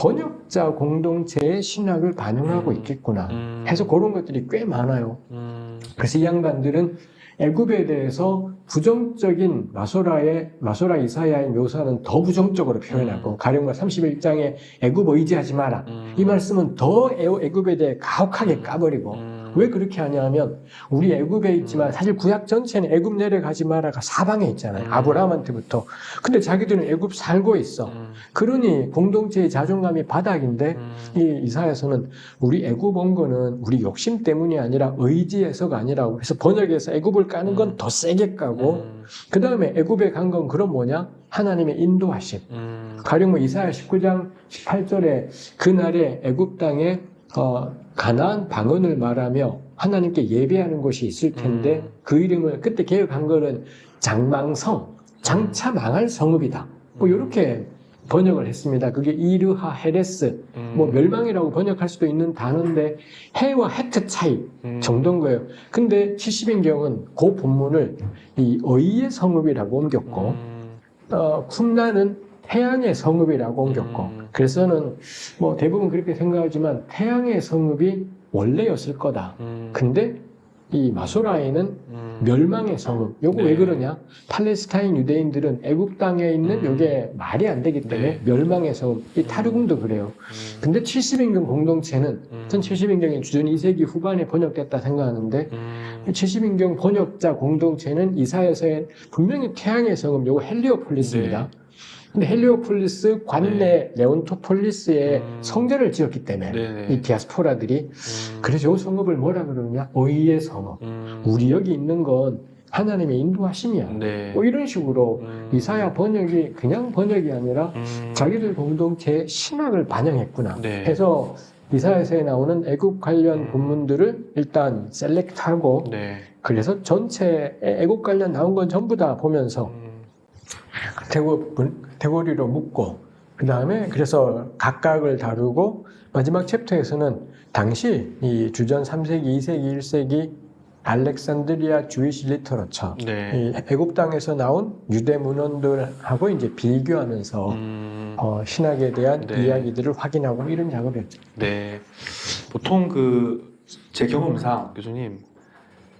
[SPEAKER 2] 번역자 공동체의 신학을 반영하고
[SPEAKER 1] 음.
[SPEAKER 2] 있겠구나.
[SPEAKER 1] 음.
[SPEAKER 2] 해서 그런 것들이 꽤 많아요.
[SPEAKER 1] 음.
[SPEAKER 2] 그래서 이 양반들은 애굽에 대해서 부정적인 마소라의 마소라 이사야의 묘사는 더 부정적으로 표현하고
[SPEAKER 1] 음.
[SPEAKER 2] 가령과 31장에 애굽 의지하지 마라.
[SPEAKER 1] 음.
[SPEAKER 2] 이 말씀은 더 애- 애굽에 대해 가혹하게 까버리고
[SPEAKER 1] 음.
[SPEAKER 2] 왜 그렇게 하냐면 우리 애굽에 있지만 사실 구약 전체는 애굽 내려가지 마라가 사방에 있잖아요.
[SPEAKER 1] 음.
[SPEAKER 2] 아브라함한테부터. 근데 자기들은 애굽 살고 있어.
[SPEAKER 1] 음.
[SPEAKER 2] 그러니 공동체의 자존감이 바닥인데
[SPEAKER 1] 음.
[SPEAKER 2] 이 이사야서는 우리 애굽 온 거는 우리 욕심 때문이 아니라 의지에서가 아니라고 그래서 번역에서 애굽을 까는 건
[SPEAKER 1] 음.
[SPEAKER 2] 더 세게 까고
[SPEAKER 1] 음.
[SPEAKER 2] 그 다음에 애굽에 간 건 그럼 뭐냐 하나님의 인도하심
[SPEAKER 1] 음.
[SPEAKER 2] 가령 뭐 이사야 19장 18절에 그날에 애굽 땅에 어, 가나안 방언을 말하며 하나님께 예배하는 곳이 있을 텐데
[SPEAKER 1] 음.
[SPEAKER 2] 그 이름을 그때 개혁한 거는 장망성 장차 망할 성읍이다 뭐
[SPEAKER 1] 음.
[SPEAKER 2] 이렇게 번역을 했습니다 그게 이르하 헤레스
[SPEAKER 1] 음.
[SPEAKER 2] 뭐 멸망이라고 번역할 수도 있는 단어인데 해와 헤트 차이
[SPEAKER 1] 음.
[SPEAKER 2] 정도인 거예요. 근데 70인경은 그 본문을 이 의의 성읍이라고 옮겼고
[SPEAKER 1] 음.
[SPEAKER 2] 어, 쿰나는 태양의 성읍이라고 옮겼고
[SPEAKER 1] 음.
[SPEAKER 2] 그래서는 뭐 대부분 그렇게 생각하지만 태양의 성읍이 원래였을 거다.
[SPEAKER 1] 음.
[SPEAKER 2] 근데 이 마소라에는
[SPEAKER 1] 음.
[SPEAKER 2] 멸망의 성읍. 요거
[SPEAKER 1] 네.
[SPEAKER 2] 왜 그러냐? 팔레스타인 유대인들은 애국 땅에 있는
[SPEAKER 1] 음.
[SPEAKER 2] 요게 말이 안 되기 때문에
[SPEAKER 1] 네.
[SPEAKER 2] 멸망의 성읍. 이 타르궁도 그래요.
[SPEAKER 1] 음.
[SPEAKER 2] 근데 70인경 공동체는
[SPEAKER 1] 음.
[SPEAKER 2] 전 70인경이 주전 2세기 후반에 번역됐다 생각하는데
[SPEAKER 1] 음.
[SPEAKER 2] 70인경 번역자 공동체는 이사야서에 분명히 태양의 성읍 요거 헬리오폴리스입니다. 근데 헬리오폴리스 관내 레온토폴리스에
[SPEAKER 1] 음.
[SPEAKER 2] 성전을 지었기 때문에
[SPEAKER 1] 네네.
[SPEAKER 2] 이 디아스포라들이
[SPEAKER 1] 음.
[SPEAKER 2] 그래서 이 성읍을 뭐라 그러느냐? 의의 성읍.
[SPEAKER 1] 음.
[SPEAKER 2] 우리 여기 있는 건 하나님의 인도하심이야.
[SPEAKER 1] 네.
[SPEAKER 2] 뭐 이런 식으로
[SPEAKER 1] 음.
[SPEAKER 2] 이사야 번역이 그냥 번역이 아니라
[SPEAKER 1] 음.
[SPEAKER 2] 자기들 공동체의 신학을 반영했구나.
[SPEAKER 1] 네.
[SPEAKER 2] 해서 이사야서에 나오는 애국 관련
[SPEAKER 1] 음.
[SPEAKER 2] 본문들을 일단 셀렉트하고
[SPEAKER 1] 네.
[SPEAKER 2] 그래서 전체에 애국 관련 나온 건 전부 다 보면서
[SPEAKER 1] 음.
[SPEAKER 2] 대고, 대고리로 묶고 그 다음에 그래서 각각을 다루고 마지막 챕터에서는 당시 이 주전 3세기, 2세기, 1세기 알렉산드리아 주이시 리터러처
[SPEAKER 1] 네.
[SPEAKER 2] 이 애국 땅에서 나온 유대 문헌들하고 이제 비교하면서
[SPEAKER 1] 음.
[SPEAKER 2] 어, 신학에 대한
[SPEAKER 1] 네.
[SPEAKER 2] 이야기들을 확인하고 이런 작업이었죠.
[SPEAKER 1] 네. 보통 그 제 경험상 교수님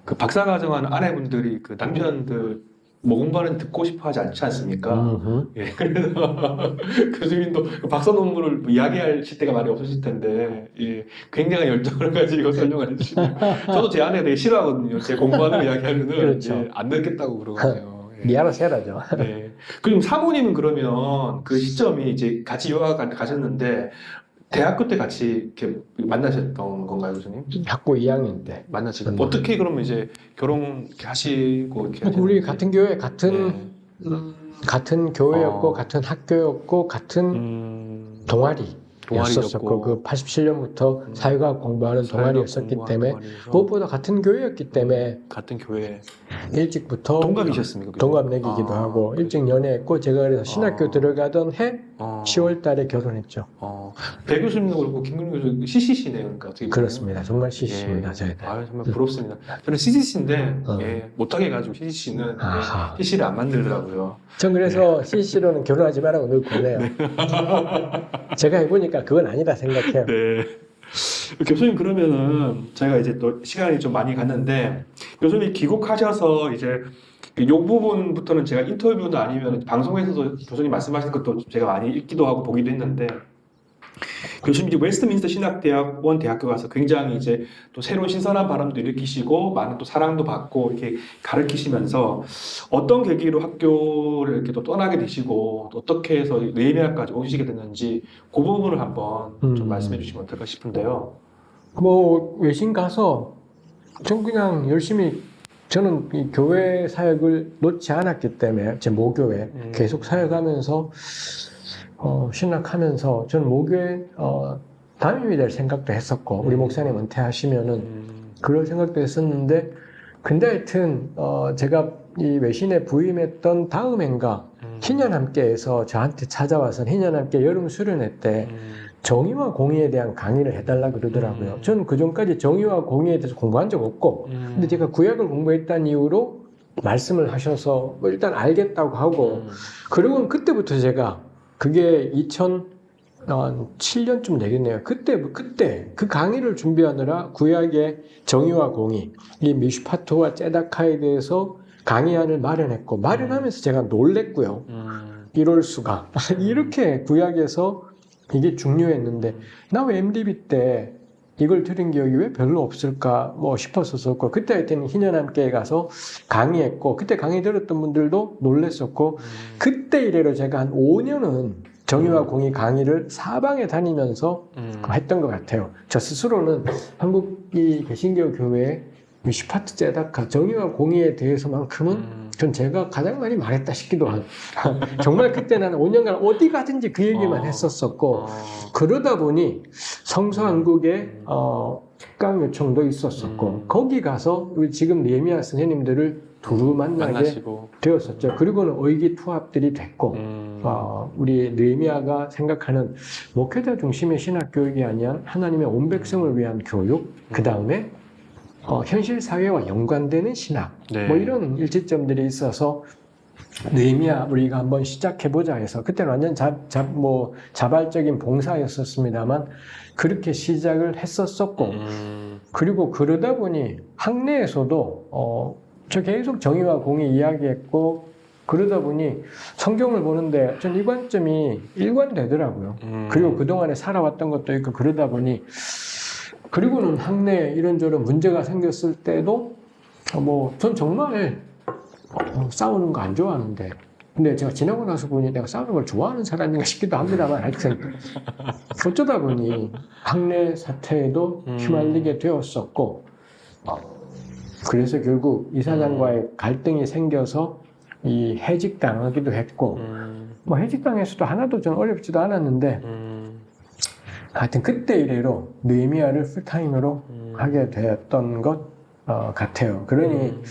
[SPEAKER 1] 그 박사 과정한 아내분들이 그 남편들 뭐 공부하는 듣고 싶어 하지 않지 않습니까? 예, (laughs) 그래서 교수님도 그 박사 논문을 뭐 이야기하실 때가 많이 없으실 텐데, 예, 굉장한 열정을 (laughs) 가지고 설명을 해주시면 저도 제 아내 되게 싫어하거든요. 제 공부하는 거 이야기하면은
[SPEAKER 2] 그렇죠.
[SPEAKER 1] 예, 안 듣겠다고 그러거든요. (laughs) 예.
[SPEAKER 2] 미아라 세라죠.
[SPEAKER 1] 네. 그럼 사모님은 그러면 그 시점이 이제 같이 유학 가- 가셨는데 대학교 때 같이 이렇게 만나셨던 건가요, 교수님?
[SPEAKER 2] 학부 2학년 때.
[SPEAKER 1] 만나시고
[SPEAKER 2] 음.
[SPEAKER 1] 어떻게 그러면 이제 결혼 이렇게 하시고 이렇게
[SPEAKER 2] 우리
[SPEAKER 1] 하셨는지?
[SPEAKER 2] 같은 교회, 같은
[SPEAKER 1] 네.
[SPEAKER 2] 음, 같은 교회였고
[SPEAKER 1] 어.
[SPEAKER 2] 같은 학교였고 같은
[SPEAKER 1] 음,
[SPEAKER 2] 동아리.
[SPEAKER 1] 동아리였고.
[SPEAKER 2] 였었고 그 87년부터
[SPEAKER 1] 음.
[SPEAKER 2] 사회과학 공부하는 동아리였었기
[SPEAKER 1] 공부하는
[SPEAKER 2] 때문에
[SPEAKER 1] 동아리에서
[SPEAKER 2] 무엇보다 같은 교회였기 때문에
[SPEAKER 1] 같은 교회
[SPEAKER 2] 일찍부터
[SPEAKER 1] 동갑이셨습니까? 교수님?
[SPEAKER 2] 동갑내기기도
[SPEAKER 1] 아,
[SPEAKER 2] 하고
[SPEAKER 1] 그렇죠.
[SPEAKER 2] 일찍 연애했고 제가 그래서 신학교
[SPEAKER 1] 아.
[SPEAKER 2] 들어가던 해
[SPEAKER 1] 어,
[SPEAKER 2] 10월 달에 결혼했죠.
[SPEAKER 1] 어, 배 교수님도 그렇고 김근우 교수 CCC네요, 그러니까 어떻게 보면.
[SPEAKER 2] 그렇습니다. 정말 시시입니다.
[SPEAKER 1] 예. 아 정말 부럽습니다. 저는 CCC인데
[SPEAKER 2] 어.
[SPEAKER 1] 예, 못하게 해가지고 CCC는
[SPEAKER 2] 아하.
[SPEAKER 1] CC를 안 만들더라고요.
[SPEAKER 2] 전 그래서 CC로는 (laughs) 결혼하지 말라고 늘 보내요. (laughs) 제가 해보니까 그건 아니다 생각해요.
[SPEAKER 1] 네. 교수님 그러면은 저희가 이제 또 시간이 좀 많이 갔는데 교수님 귀국하셔서 이제 이 부분부터는 제가 인터뷰나 아니면 방송에서도 교수님 말씀하신 것도 제가 많이 읽기도 하고 보기도 했는데 교수님 이제 웨스트민스터 신학대학원 대학교 가서 굉장히 이제 또 새로운 신선한 바람도 일으키시고 많은 또 사랑도 받고 이렇게 가르치시면서 어떤 계기로 학교를 이렇게 또 떠나게 되시고 또 어떻게 해서 네이미아까지 오시게 됐는지 그 부분을 한번 좀
[SPEAKER 2] 음.
[SPEAKER 1] 말씀해 주시면 어떨까 싶은데요.
[SPEAKER 2] 뭐 외신 가서 전 그냥 열심히 저는 이 교회 사역을 놓지 않았기 때문에 제 모교회
[SPEAKER 1] 음.
[SPEAKER 2] 계속 사역하면서 어, 신학하면서 저는 모교회 어, 담임이 될 생각도 했었고 우리
[SPEAKER 1] 음.
[SPEAKER 2] 목사님 은퇴하시면은
[SPEAKER 1] 음,
[SPEAKER 2] 그럴 생각도 했었는데 근데 하여튼 어, 제가 이 외신에 부임했던 다음 해인가
[SPEAKER 1] 음,
[SPEAKER 2] 희년 함께에서 저한테 찾아와서 희년 함께 여름 수련회 때
[SPEAKER 1] 음,
[SPEAKER 2] 정의와 공의에 대한 강의를 해달라 그러더라고요.
[SPEAKER 1] 음.
[SPEAKER 2] 저는 그 전까지 정의와 공의에 대해서 공부한 적 없고,
[SPEAKER 1] 음,
[SPEAKER 2] 근데 제가 구약을 공부했다는 이유로 말씀을 하셔서 뭐 일단 알겠다고 하고,
[SPEAKER 1] 음,
[SPEAKER 2] 그리고 그때부터 제가 그게 2007년쯤 되겠네요. 그때 그때 그 강의를 준비하느라 구약의 정의와 공의, 이 미슈파토와 제다카에 대해서 강의안을 마련했고 마련하면서 제가 놀랬고요.
[SPEAKER 1] 음,
[SPEAKER 2] 이럴 수가 이렇게 구약에서 이게 중요했는데 나 왜 MDB 때 이걸 들은 기억이 왜 별로 없을까 뭐 싶었었고 그때 하여튼 희년 함께 가서 강의했고 그때 강의 들었던 분들도 놀랬었고
[SPEAKER 1] 음,
[SPEAKER 2] 그때 이래로 제가 한 5년은 정의와
[SPEAKER 1] 음.
[SPEAKER 2] 공의 강의를 사방에 다니면서
[SPEAKER 1] 음,
[SPEAKER 2] 했던 것 같아요. 저 스스로는 한국 이 개신교 교회의 이 슈파트 제다카 정의와 공의에 대해서만큼은
[SPEAKER 1] 음,
[SPEAKER 2] 전 제가 가장 많이 말했다 싶기도 하고 (laughs) 정말 그때 나는 5년간 어디 가든지 그 얘기만
[SPEAKER 1] 어.
[SPEAKER 2] 했었었고
[SPEAKER 1] 어,
[SPEAKER 2] 그러다 보니 성서한국에 어, 특강 요청도 있었었고
[SPEAKER 1] 음.
[SPEAKER 2] 거기 가서 우리 지금 예미아 선생님들을 두루 만나게
[SPEAKER 1] 만나시고,
[SPEAKER 2] 되었었죠. 그리고는 의기투합들이 됐고
[SPEAKER 1] 음,
[SPEAKER 2] 어, 우리 느헤미야가 생각하는 목회자 중심의 신학 교육이 아니라 하나님의 온 백성을 위한 교육, 그 다음에 어, 현실 사회와 연관되는 신학,
[SPEAKER 1] 네.
[SPEAKER 2] 뭐 이런 일치점들이 있어서 느헤미야 우리가 한번 시작해 보자 해서 그때는 완전 자, 자, 뭐 자발적인 봉사였었습니다만 그렇게 시작을 했었었고
[SPEAKER 1] 음,
[SPEAKER 2] 그리고 그러다 보니 학내에서도 어, 저 계속 정의와 공의 이야기했고 그러다 보니 성경을 보는데 전 이 관점이 일관되더라고요.
[SPEAKER 1] 음,
[SPEAKER 2] 그리고 그동안에 살아왔던 것도 있고 그러다 보니 그리고는 학내에 이런저런 문제가 생겼을 때도 뭐 전 정말 어, 싸우는 거 안 좋아하는데. 근데 제가 지나고 나서 보니 내가 싸우는 걸 좋아하는 사람인가 싶기도 합니다만 하여튼. 어쩌다 보니 학내 사태에도
[SPEAKER 1] 음.
[SPEAKER 2] 휘말리게 되었었고 어, 그래서 결국 이사장과의 갈등이 생겨서 이 해직당하기도 했고
[SPEAKER 1] 음,
[SPEAKER 2] 뭐 해직당에서도 하나도 좀 어렵지도 않았는데
[SPEAKER 1] 음,
[SPEAKER 2] 하여튼 그때 이래로 느헤미야를 풀타임으로
[SPEAKER 1] 음.
[SPEAKER 2] 하게 되었던 것 어, 같아요. 그러니
[SPEAKER 1] 음.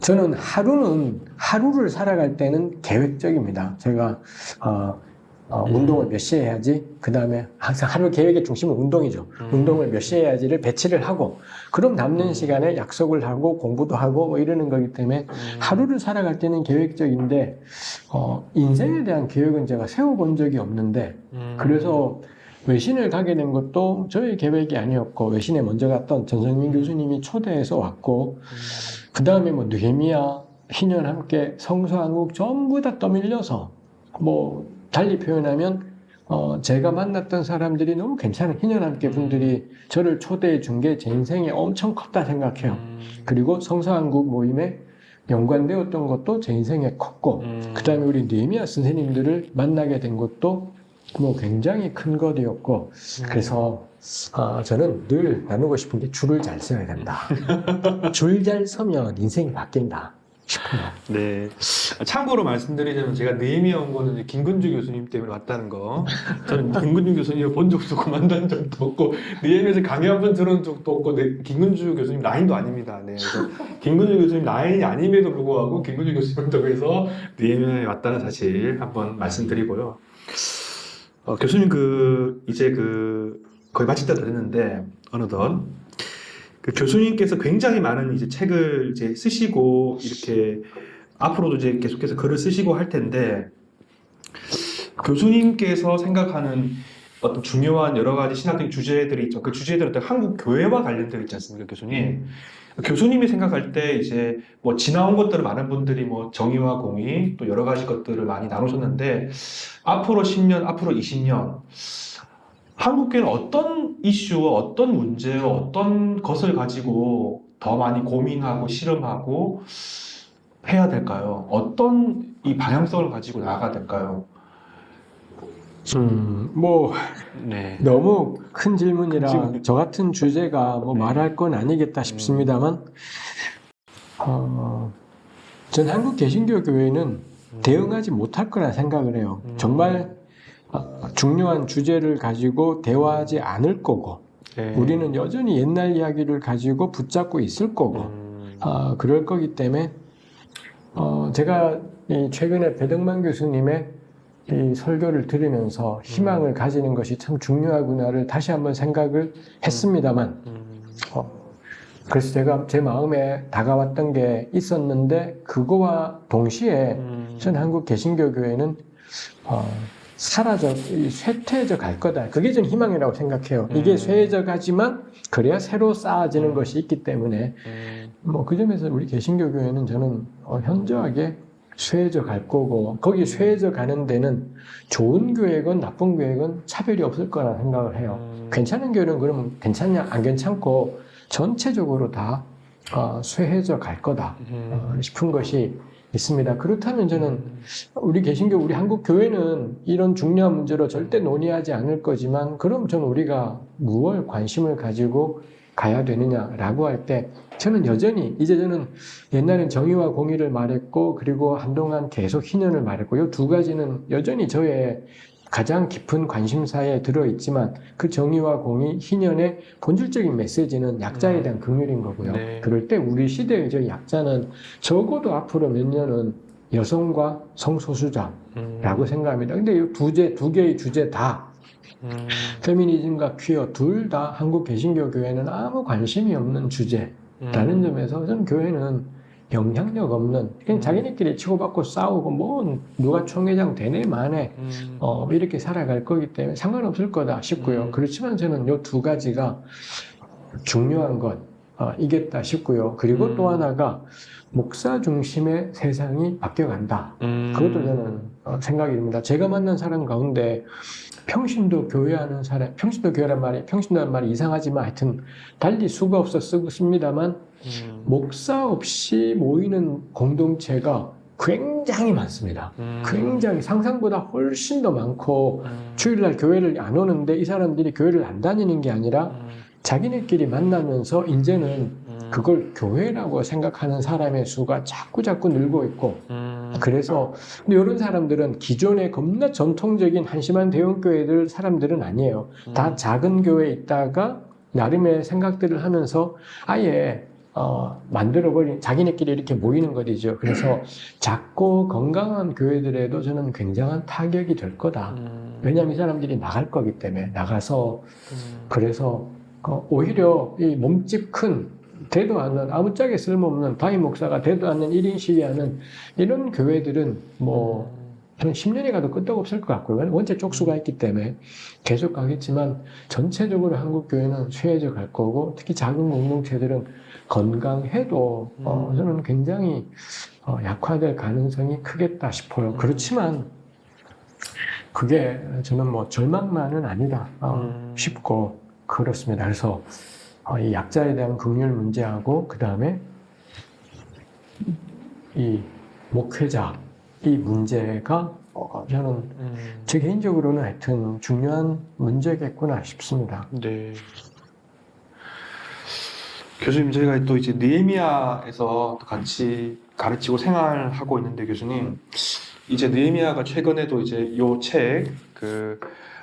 [SPEAKER 2] 저는 하루는 하루를 살아갈 때는 계획적입니다. 제가 어, 어,
[SPEAKER 1] 음.
[SPEAKER 2] 운동을 몇 시에 해야지. 그 다음에 항상 하루 계획의 중심은 운동이죠.
[SPEAKER 1] 음.
[SPEAKER 2] 운동을 몇 시에 해야지를 배치를 하고, 그럼 남는
[SPEAKER 1] 음.
[SPEAKER 2] 시간에 약속을 하고 공부도 하고 뭐 이러는 거기 때문에
[SPEAKER 1] 음.
[SPEAKER 2] 하루를 살아갈 때는 계획적인데 어, 인생에 대한 계획은 제가 세워본 적이 없는데
[SPEAKER 1] 음.
[SPEAKER 2] 그래서 외신을 가게 된 것도 저의 계획이 아니었고 외신에 먼저 갔던 전성민 교수님이 초대해서 왔고 그 다음에 뭐 느헤미야, 희년 함께 성서한국 전부 다 떠밀려서 뭐 달리 표현하면 어, 제가 만났던 사람들이 너무 괜찮은 희년 함께 분들이 저를 초대해 준 게 제 인생에 엄청 컸다 생각해요.
[SPEAKER 1] 음.
[SPEAKER 2] 그리고 성서한국 모임에 연관되었던 것도 제 인생에 컸고
[SPEAKER 1] 음.
[SPEAKER 2] 그 다음에 우리 느헤미야 선생님들을 만나게 된 것도 뭐 굉장히 큰 것이었고 그래서 아, 저는 늘 나누고 싶은 게 줄을 잘 서야 된다. (laughs) 줄 잘 서면 인생이 바뀐다 싶어요.
[SPEAKER 1] 네. 참고로 말씀드리자면 제가 느헤미야 온 거는 김근주 교수님 때문에 왔다는 거. 저는 김근주 교수님을 본 적도 없고 만난 적도 없고 느헤미야에서 강의 한 번 들은 적도 없고 네, 김근주 교수님 라인도 아닙니다. 네. 그래서 김근주 교수님 라인이 아님에도 불구하고 김근주 교수님을 통해서 느헤미야에 왔다는 사실 한번 말씀드리고요. 어, 교수님 그 이제 그 거의 마칠 때도 됐는데 어느덧 그 교수님께서 굉장히 많은 이제 책을 이제 쓰시고 이렇게 앞으로도 이제 계속해서 글을 쓰시고 할 텐데 교수님께서 생각하는 어떤 중요한 여러 가지 신학적인 주제들이 있죠. 그 주제들은 또 한국 교회와 관련되어 있지 않습니까, 교수님? 교수님이 생각할 때 이제 뭐 지나온 것들을 많은 분들이 뭐 정의와 공의 또 여러 가지 것들을 많이 나누셨는데 앞으로 10년, 앞으로 20년 한국교회는 어떤 이슈와 어떤 문제와 어떤 것을 가지고 더 많이 고민하고 실험하고 해야 될까요? 어떤 이 방향성을 가지고 나아가야 될까요?
[SPEAKER 2] 음, 뭐
[SPEAKER 1] 네.
[SPEAKER 2] 너무 큰 질문이라
[SPEAKER 1] 질문.
[SPEAKER 2] 저 같은 주제가 뭐
[SPEAKER 1] 네.
[SPEAKER 2] 말할 건 아니겠다 싶습니다만 어, 전 한국 개신교 교회는 대응하지 못할 거라 생각을 해요.
[SPEAKER 1] 음.
[SPEAKER 2] 정말 어, 중요한 주제를 가지고 대화하지 않을 거고
[SPEAKER 1] 네.
[SPEAKER 2] 우리는 여전히 옛날 이야기를 가지고 붙잡고 있을 거고
[SPEAKER 1] 음,
[SPEAKER 2] 아, 그럴 거기 때문에 어, 제가 이 최근에 배덕만 교수님의 이 설교를 들으면서 희망을 가지는 것이 참 중요하구나를 다시 한번 생각을 했습니다만
[SPEAKER 1] 음,
[SPEAKER 2] 어, 그래서 제가 제 마음에 다가왔던 게 있었는데 그거와 동시에
[SPEAKER 1] 음,
[SPEAKER 2] 전 한국 개신교 교회는 어, 사라져 이 쇠퇴해져 갈 거다. 그게 전 희망이라고 생각해요. 이게
[SPEAKER 1] 음.
[SPEAKER 2] 쇠해져 가지만 그래야 새로 쌓아지는
[SPEAKER 1] 음.
[SPEAKER 2] 것이 있기 때문에
[SPEAKER 1] 음,
[SPEAKER 2] 뭐그 점에서 우리 개신교 교회는 저는 어, 현저하게 쇠해져 갈 거고 거기 쇠해져 가는 데는 좋은 교회건 나쁜 교회건 차별이 없을 거라 생각을 해요.
[SPEAKER 1] 음,
[SPEAKER 2] 괜찮은 교회는 그러면 괜찮냐 안 괜찮고 전체적으로 다 어, 쇠해져 갈 거다
[SPEAKER 1] 음,
[SPEAKER 2] 어, 싶은 것이 있습니다. 그렇다면 저는 우리 개신교 우리 한국 교회는 이런 중요한 문제로 절대 논의하지 않을 거지만 그럼 저는 우리가 무얼 관심을 가지고 가야 되느냐라고 할 때 저는 여전히 이제 저는 옛날엔 정의와 공의를 말했고 그리고 한동안 계속 희년을 말했고 이두 가지는 여전히 저의 가장 깊은 관심사에 들어 있지만 그 정의와 공의 희년의 본질적인 메시지는 약자에 대한 긍휼인 거고요.
[SPEAKER 1] 네.
[SPEAKER 2] 그럴 때 우리 시대의 저 약자는 적어도 앞으로 몇 년은 여성과 성소수자라고
[SPEAKER 1] 음,
[SPEAKER 2] 생각합니다. 근데 이두 개, 두 개의 주제 다
[SPEAKER 1] 음,
[SPEAKER 2] 페미니즘과 퀴어 둘 다 한국 개신교 교회는 아무 관심이 없는 주제라는
[SPEAKER 1] 음,
[SPEAKER 2] 점에서 저는 교회는 영향력 없는 그냥
[SPEAKER 1] 음.
[SPEAKER 2] 자기네끼리 치고받고 싸우고 뭐 누가 총회장 되네 마네
[SPEAKER 1] 음,
[SPEAKER 2] 어, 이렇게 살아갈 거기 때문에 상관없을 거다 싶고요.
[SPEAKER 1] 음.
[SPEAKER 2] 그렇지만 저는 이두 가지가 중요한 것 어, 이겠다 싶고요. 그리고
[SPEAKER 1] 음.
[SPEAKER 2] 또 하나가 목사 중심의 세상이 바뀌어간다.
[SPEAKER 1] 음,
[SPEAKER 2] 그것도 저는 어, 생각이 듭니다. 제가 만난 사람 가운데 평신도 교회하는 사람, 평신도 교회란 말이 평신도란 말이 이상하지만 하여튼 달리 수가 없어 쓰고 씁니다만
[SPEAKER 1] 음,
[SPEAKER 2] 목사 없이 모이는 공동체가 굉장히 많습니다.
[SPEAKER 1] 음.
[SPEAKER 2] 굉장히 상상보다 훨씬 더 많고
[SPEAKER 1] 음.
[SPEAKER 2] 주일날 교회를 안 오는데 이 사람들이 교회를 안 다니는 게 아니라
[SPEAKER 1] 음.
[SPEAKER 2] 자기네끼리 만나면서 이제는
[SPEAKER 1] 음.
[SPEAKER 2] 그걸 교회라고 생각하는 사람의 수가 자꾸 자꾸 늘고 있고
[SPEAKER 1] 음.
[SPEAKER 2] 그래서 근데 이런 사람들은 기존의 겁나 전통적인 한심한 대형교회들 사람들은 아니에요.
[SPEAKER 1] 음.
[SPEAKER 2] 다 작은 교회에 있다가 나름의 생각들을 하면서 아예 어, 만들어버린 자기네끼리 이렇게 모이는 것이죠. 그래서 작고 건강한 교회들에도 저는 굉장한 타격이 될 거다.
[SPEAKER 1] 음.
[SPEAKER 2] 왜냐하면 이 사람들이 나갈 거기 때문에 나가서
[SPEAKER 1] 음.
[SPEAKER 2] 그래서 어, 오히려 이 몸집 큰 되도 않는 아무짝에 쓸모없는 바이 목사가 되도 않는 1인 시위하는 이런 교회들은 뭐한 10년이 가도 끄떡 없을 것 같고요. 원체 쪽수가 있기 때문에 계속 가겠지만 전체적으로 한국 교회는 쇠해져 갈 거고 특히 작은 공동체들은 건강해도 어,
[SPEAKER 1] 음.
[SPEAKER 2] 저는 굉장히 어, 약화될 가능성이 크겠다 싶어요. 그렇지만 그게 저는 뭐 절망만은 아니다 어,
[SPEAKER 1] 음.
[SPEAKER 2] 싶고 그렇습니다. 그래서 어, 이 약자에 대한 긍휼 문제하고 그 다음에 이 목회자 이 문제가 어, 저는
[SPEAKER 1] 음.
[SPEAKER 2] 제 개인적으로는 하여튼 중요한 문제겠구나 싶습니다.
[SPEAKER 1] 네. 교수님 저희가 또 이제 느헤미야에서 또 같이 가르치고 생활하고 있는데 교수님 이제 느헤미야가 최근에도 이제 요 책그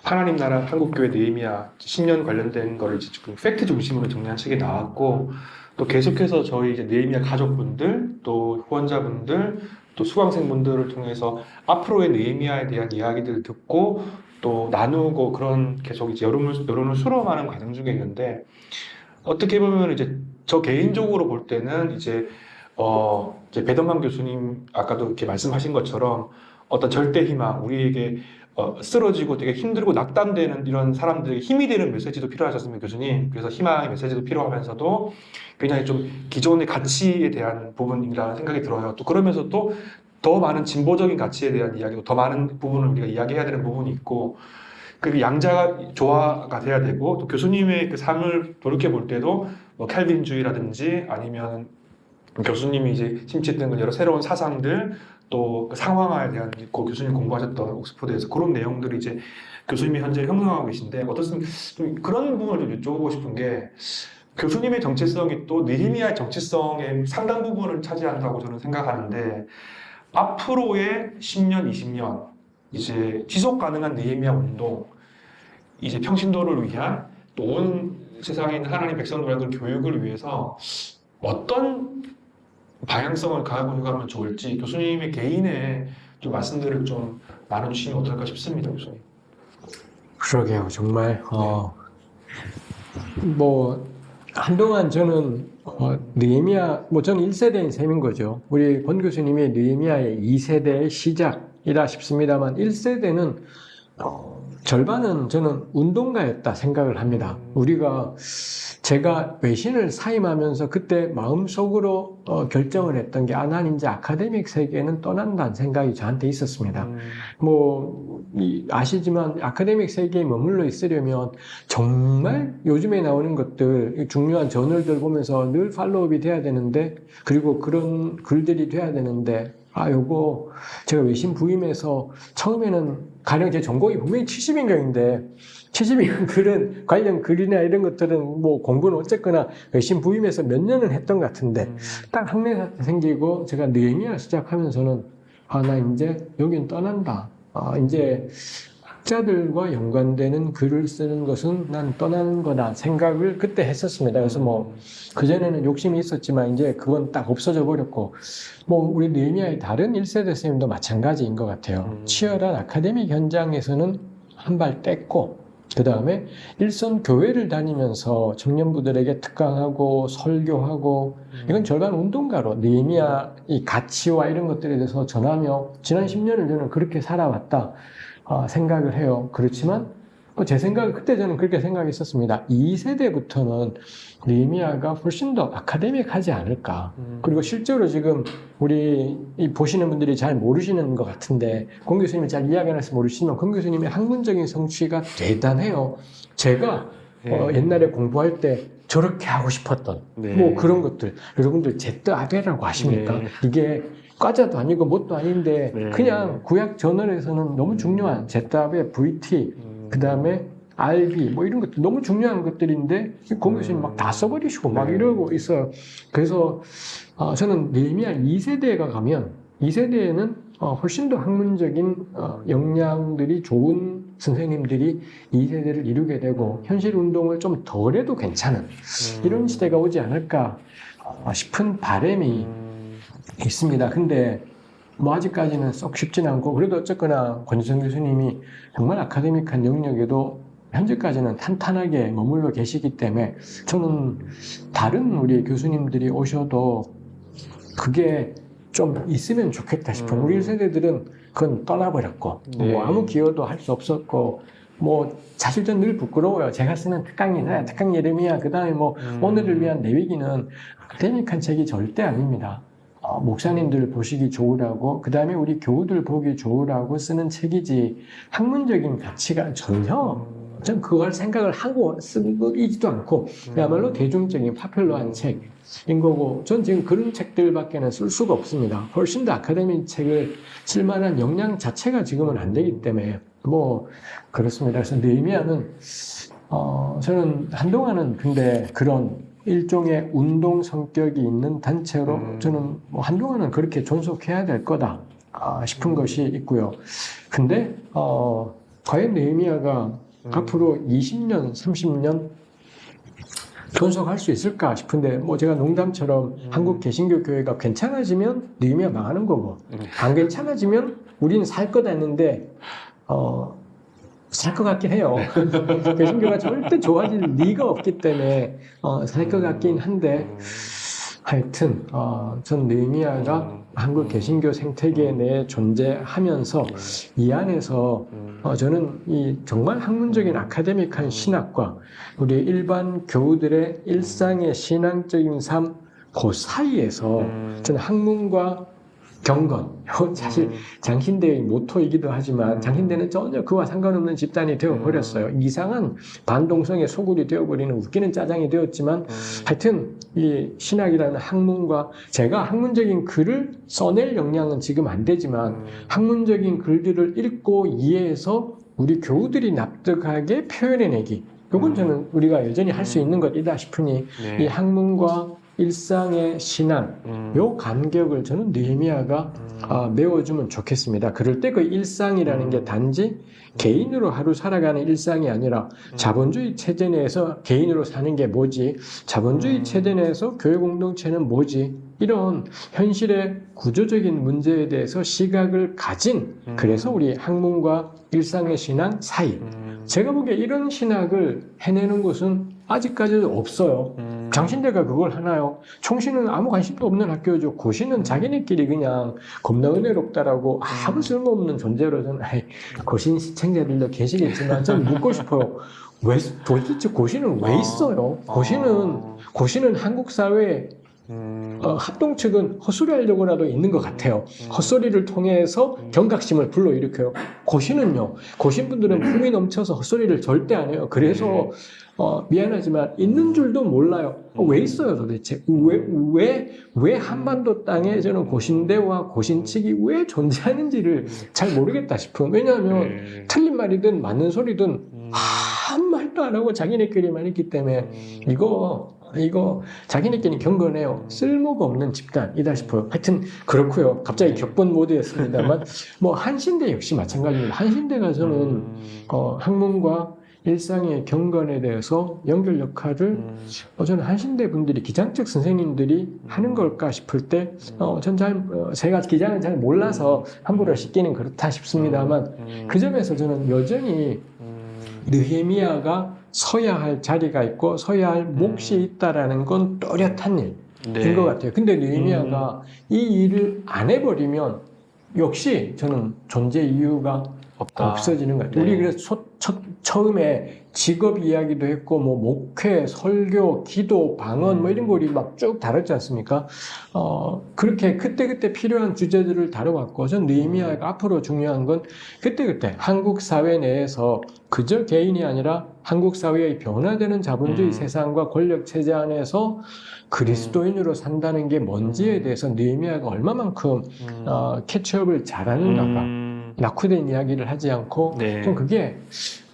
[SPEAKER 1] 하나님 나라 한국교회 느헤미야 10년 관련된 거를 이제 지금 팩트 중심으로 정리한 책이 나왔고 또 계속해서 저희 이제 느헤미야 가족분들 또 후원자분들 또 수강생분들을 통해서 앞으로의 느헤미야에 대한 이야기들을 듣고 또 나누고 그런 계속 이제 여론을, 여론을 수렴하는 과정 중에 있는데 어떻게 보면 이제 저 개인적으로 볼 때는 이제 어 이제 배덕만 교수님 아까도 이렇게 말씀하신 것처럼 어떤 절대 희망 우리에게 어, 쓰러지고 되게 힘들고 낙담되는 이런 사람들에게 힘이 되는 메시지도 필요하셨습니다 교수님 그래서 희망의 메시지도 필요하면서도 굉장히 좀 기존의 가치에 대한 부분이라는 생각이 들어요. 또 그러면서 또 더 많은 진보적인 가치에 대한 이야기도 더 많은 부분을 우리가 이야기해야 되는 부분이 있고 그 양자가 조화가 돼야 되고 또 교수님의 그 삶을 돌이켜 볼 때도 뭐 캘빈주의라든지 아니면 교수님이 이제 심취했던 여러 새로운 사상들 또 그 상황화에 대한 그 교수님 공부하셨던 옥스퍼드에서 그런 내용들이 이제 교수님이 현재 형성하고 계신데 어떻든 좀 그런 부분을 좀 여쭤보고 싶은 게 교수님의 정체성이 또 느히미아의 정체성의 상당 부분을 차지한다고 저는 생각하는데 앞으로의 10년, 20년 이제 지속 가능한 느헤미야 운동, 이제 평신도를 위한 또 온 세상에 있는 하나님 백성들의 교육을 위해서 어떤 방향성을 가지고 가면 좋을지 교수님의 개인의 좀 말씀들을 좀 나눠주시면 어떨까 싶습니다, 교수님.
[SPEAKER 2] 그러게요, 정말 어, 뭐 한동안 저는 어, 느헤미야 뭐 저는 1세대인 셈인 거죠. 우리 권 교수님이 느헤미야의 2세대의 시작이라 싶습니다만 1세대는 어, 절반은 저는 운동가였다 생각을 합니다. 우리가 제가 외신을 사임하면서 그때 마음속으로 어, 결정을 했던 게 아, 난 이제 아카데믹 세계는 떠난다는 생각이 저한테 있었습니다.
[SPEAKER 1] 음,
[SPEAKER 2] 뭐 이- 아시지만 아카데믹 세계에 머물러 있으려면 정말 요즘에 나오는 것들 중요한 저널들 보면서 늘 팔로업이 돼야 되는데 그리고 그런 글들이 돼야 되는데 아 요거 제가 외신 부임해서 처음에는 가령 제 전공이 분명히 70인경인데 70인경 (laughs) 글은 관련 글이나 이런 것들은 뭐 공부는 어쨌거나 외신 부임해서 몇 년은 했던 것 같은데
[SPEAKER 1] 음,
[SPEAKER 2] 딱 학내 사태 생기고 제가 느헤미야 시작하면서는 아 나 이제 여긴 떠난다. 아 이제 학자들과 연관되는 글을 쓰는 것은 난 떠나는 거다 생각을 그때 했었습니다. 그래서 뭐 그전에는 욕심이 있었지만 이제 그건 딱 없어져 버렸고 뭐 우리 느헤미야의 다른 1세대 선생님도 마찬가지인 것 같아요.
[SPEAKER 1] 음.
[SPEAKER 2] 치열한 아카데믹 현장에서는 한 발 뗐고 그 다음에 일선 교회를 다니면서 청년부들에게 특강하고 설교하고 이건 절반 운동가로 느헤미야 이 가치와 이런 것들에 대해서 전하며 지난 10년을 저는 그렇게 살아왔다 어, 생각을 해요. 그렇지만 어, 제 생각 그때 저는 그렇게 생각했었습니다. 2세대부터는 느헤미야가 훨씬 더 아카데믹하지 않을까.
[SPEAKER 1] 음,
[SPEAKER 2] 그리고 실제로 지금 우리 이 보시는 분들이 잘 모르시는 것 같은데 권 교수님이 잘 이야기 안 해서 모르시지만 권 교수님의 학문적인 성취가 대단해요. 제가 어,
[SPEAKER 1] 네.
[SPEAKER 2] 옛날에 공부할 때 저렇게 하고 싶었던
[SPEAKER 1] 네.
[SPEAKER 2] 뭐 그런 것들 여러분들 제트 아베라고 아십니까?
[SPEAKER 1] 네.
[SPEAKER 2] 이게 과자도 아니고 뭣도 아닌데
[SPEAKER 1] 네.
[SPEAKER 2] 그냥 구약 저널에서는 너무 중요한 제답의 VT
[SPEAKER 1] 음.
[SPEAKER 2] 그 다음에 RB 뭐 이런 것도 너무 중요한 것들인데 공 교수님 막 다 써버리시고 막
[SPEAKER 1] 네.
[SPEAKER 2] 이러고 있어요. 그래서 어, 저는 네미아 2세대가 가면 2세대에는 어, 훨씬 더 학문적인 어, 역량들이 좋은 선생님들이 2세대를 이루게 되고 현실 운동을 좀 덜 해도 괜찮은
[SPEAKER 1] 음.
[SPEAKER 2] 이런 시대가 오지 않을까 어, 싶은 바람이 있습니다. 근데 뭐 아직까지는 썩 쉽진 않고 그래도 어쨌거나 권지성 교수님이 정말 아카데믹한 영역에도 현재까지는 탄탄하게 머물러 계시기 때문에 저는 다른 우리 교수님들이 오셔도 그게 좀 있으면 좋겠다 싶어요.
[SPEAKER 1] 음.
[SPEAKER 2] 우리 세대들은 그건 떠나버렸고
[SPEAKER 1] 네.
[SPEAKER 2] 뭐 아무 기여도 할 수 없었고 뭐 사실 전 늘 부끄러워요. 제가 쓰는 특강이나 특강 예름이야 그 다음에 뭐
[SPEAKER 1] 음.
[SPEAKER 2] 오늘을 위한 내위기는 아카데믹한 책이 절대 아닙니다. 어, 목사님들 보시기 좋으라고 그 다음에 우리 교우들 보기 좋으라고 쓰는 책이지 학문적인 가치가 전혀 전 그걸 생각을 하고 쓴 거이지도 않고 그야말로 대중적인 파퓰러한 책인 거고 전 지금 그런 책들밖에는 쓸 수가 없습니다. 훨씬 더 아카데믹 책을 쓸 만한 역량 자체가 지금은 안 되기 때문에 뭐 그렇습니다. 그래서 네이미아는 어, 저는 한동안은 근데 그런 일종의 운동 성격이 있는 단체로
[SPEAKER 1] 음.
[SPEAKER 2] 저는 뭐 한동안은 그렇게 존속해야 될 거다 아, 싶은 것이 있고요. 근데 어, 과연 네이미아가
[SPEAKER 1] 음.
[SPEAKER 2] 앞으로 20년, 30년 존속할 수 있을까 싶은데 뭐 제가 농담처럼
[SPEAKER 1] 음.
[SPEAKER 2] 한국 개신교 교회가 괜찮아지면 네이미아 망하는 거고
[SPEAKER 1] 음.
[SPEAKER 2] 안 괜찮아지면 우리는 살 거다 했는데 어, 살것 같긴 해요. (laughs) 개신교가 절대 좋아질 리가 없기 때문에 어, 살것 같긴 한데 하여튼 어, 전 느헤미야가
[SPEAKER 1] 음.
[SPEAKER 2] 한국 개신교 생태계 내에 존재하면서 이 안에서 어, 저는 이 정말 학문적인 아카데믹한 신학과 우리 일반 교우들의 일상의 신앙적인 삶 그 사이에서
[SPEAKER 1] 음.
[SPEAKER 2] 저는 학문과 경건 (laughs) 사실 장신대의 모토이기도 하지만 장신대는 전혀 그와 상관없는 집단이 되어버렸어요. 이상한 반동성의 소굴이 되어버리는 웃기는 짜장이 되었지만 하여튼 이 신학이라는 학문과 제가 학문적인 글을 써낼 역량은 지금 안 되지만 학문적인 글들을 읽고 이해해서 우리 교우들이 납득하게 표현해내기.
[SPEAKER 1] 음.
[SPEAKER 2] 저는 우리가 여전히 할 수 있는 것이다 싶으니
[SPEAKER 1] 네.
[SPEAKER 2] 이 학문과 일상의 신앙,
[SPEAKER 1] 음.
[SPEAKER 2] 요 간격을 저는 느헤미야가 아, 메워주면 좋겠습니다. 그럴 때 그 일상이라는 게 단지 개인으로 하루 살아가는 일상이 아니라 자본주의 체제 내에서 개인으로 사는 게 뭐지? 자본주의
[SPEAKER 1] 음.
[SPEAKER 2] 체제 내에서 교회 공동체는 뭐지? 이런 현실의 구조적인 문제에 대해서 시각을 가진
[SPEAKER 1] 음.
[SPEAKER 2] 그래서 우리 학문과 일상의 신앙 사이.
[SPEAKER 1] 음.
[SPEAKER 2] 제가 보기에 이런 신학을 해내는 곳은 아직까지도 없어요.
[SPEAKER 1] 음.
[SPEAKER 2] 장신대가 그걸 하나요? 총신은 아무 관심도 없는 학교죠. 고시는 자기네끼리 그냥 겁나 은혜롭다라고 아무 쓸모없는 존재로 저는 고신 시청자들도 계시겠지만 저는 (laughs) 묻고 싶어요. 왜 도대체 고시는 왜 있어요? 고시는 고시는 한국 사회에
[SPEAKER 1] 음.
[SPEAKER 2] 어, 합동 측은 헛소리 하려고라도 있는 것 같아요.
[SPEAKER 1] 음.
[SPEAKER 2] 헛소리를 통해서 경각심을 불러일으켜요. 고시는요. 고신 분들은 품이 넘쳐서 헛소리를 절대 안 해요. 그래서 어, 미안하지만 있는 줄도 몰라요. 어, 왜 있어요 도대체? 왜, 왜, 왜 한반도 땅에 저는 고신대와 고신측이 왜 존재하는지를 잘 모르겠다 싶어요. 왜냐하면
[SPEAKER 1] 네.
[SPEAKER 2] 틀린 말이든 맞는 소리든
[SPEAKER 1] 음.
[SPEAKER 2] 아무 말도 안 하고 자기네끼리만 있기 때문에 이거 이거 자기네끼리 경건해요. 쓸모가 없는 집단이다 싶어요. 하여튼 그렇고요. 갑자기 격분 모드였습니다만 (laughs) 뭐 한신대 역시 마찬가지입니다. 한신대가 저는
[SPEAKER 1] 음.
[SPEAKER 2] 어, 학문과 일상의 경건에 대해서 연결 역할을
[SPEAKER 1] 음.
[SPEAKER 2] 어, 저는 한신대 분들이 기장적 선생님들이 하는 걸까 싶을 때, 어, 전 잘, 어, 제가 기장을 잘 몰라서 함부로 씻기는 그렇다 싶습니다만,
[SPEAKER 1] 음.
[SPEAKER 2] 그 점에서 저는 여전히
[SPEAKER 1] 음.
[SPEAKER 2] 느헤미야가 서야 할 자리가 있고 서야 할 몫이 있다라는 건 또렷한 일인
[SPEAKER 1] 네.
[SPEAKER 2] 것 같아요. 근데 느헤미야가 이 일을 안 해버리면 역시 저는 존재 이유가
[SPEAKER 1] 없다.
[SPEAKER 2] 없어지는 것 같아요.
[SPEAKER 1] 네.
[SPEAKER 2] 우리 그래서 소- 첫, 처음에 직업 이야기도 했고 뭐 목회, 설교, 기도, 방언 뭐 이런 거 우리 막 쭉 다뤘지 않습니까? 어, 그렇게 그때 그때 필요한 주제들을 다뤄왔고 전 느헤미야가 앞으로 중요한 건 그때 그때 한국 사회 내에서 그저 개인이 아니라 한국 사회의 변화되는 자본주의
[SPEAKER 1] 음.
[SPEAKER 2] 세상과 권력 체제 안에서 그리스도인으로 산다는 게 뭔지에 대해서 느헤미야가 얼마만큼 어, 캐치업을 잘하는가가
[SPEAKER 1] 음,
[SPEAKER 2] 낙후된 이야기를 하지 않고
[SPEAKER 1] 네.
[SPEAKER 2] 좀 그게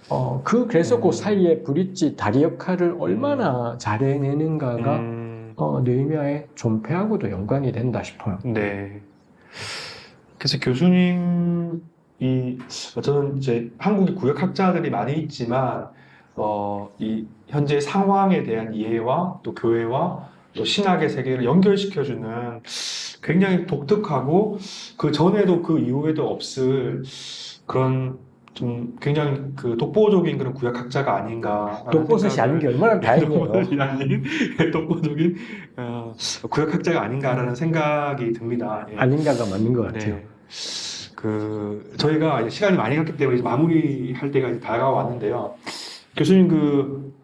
[SPEAKER 2] 어, 그 그래서 그
[SPEAKER 1] 음.
[SPEAKER 2] 사이에 브릿지 다리 역할을 얼마나 잘 해내는가가
[SPEAKER 1] 음,
[SPEAKER 2] 어, 느헤미야의 존폐하고도 연관이 된다 싶어요.
[SPEAKER 1] 네. 그래서 교수님이 저는 이제 한국의 구역학자들이 많이 있지만 어, 이 현재 상황에 대한 이해와 또 교회와 또 신학의 세계를 연결시켜주는 굉장히 독특하고 그 전에도 그 이후에도 없을 그런 좀 굉장히 그 독보적인 그런 구역학자가 아닌가.
[SPEAKER 2] 독버섯이 아닌 게 얼마나 다행이에요. (laughs)
[SPEAKER 1] 아닌 독보적인 어, 구역학자가 아닌가라는 생각이 듭니다. 예.
[SPEAKER 2] 아닌가가 맞는 것 같아요.
[SPEAKER 1] 네. 그 저희가 이제 시간이 많이 갔기 때문에 마무리할 때가 다가왔는데요. 교수님 그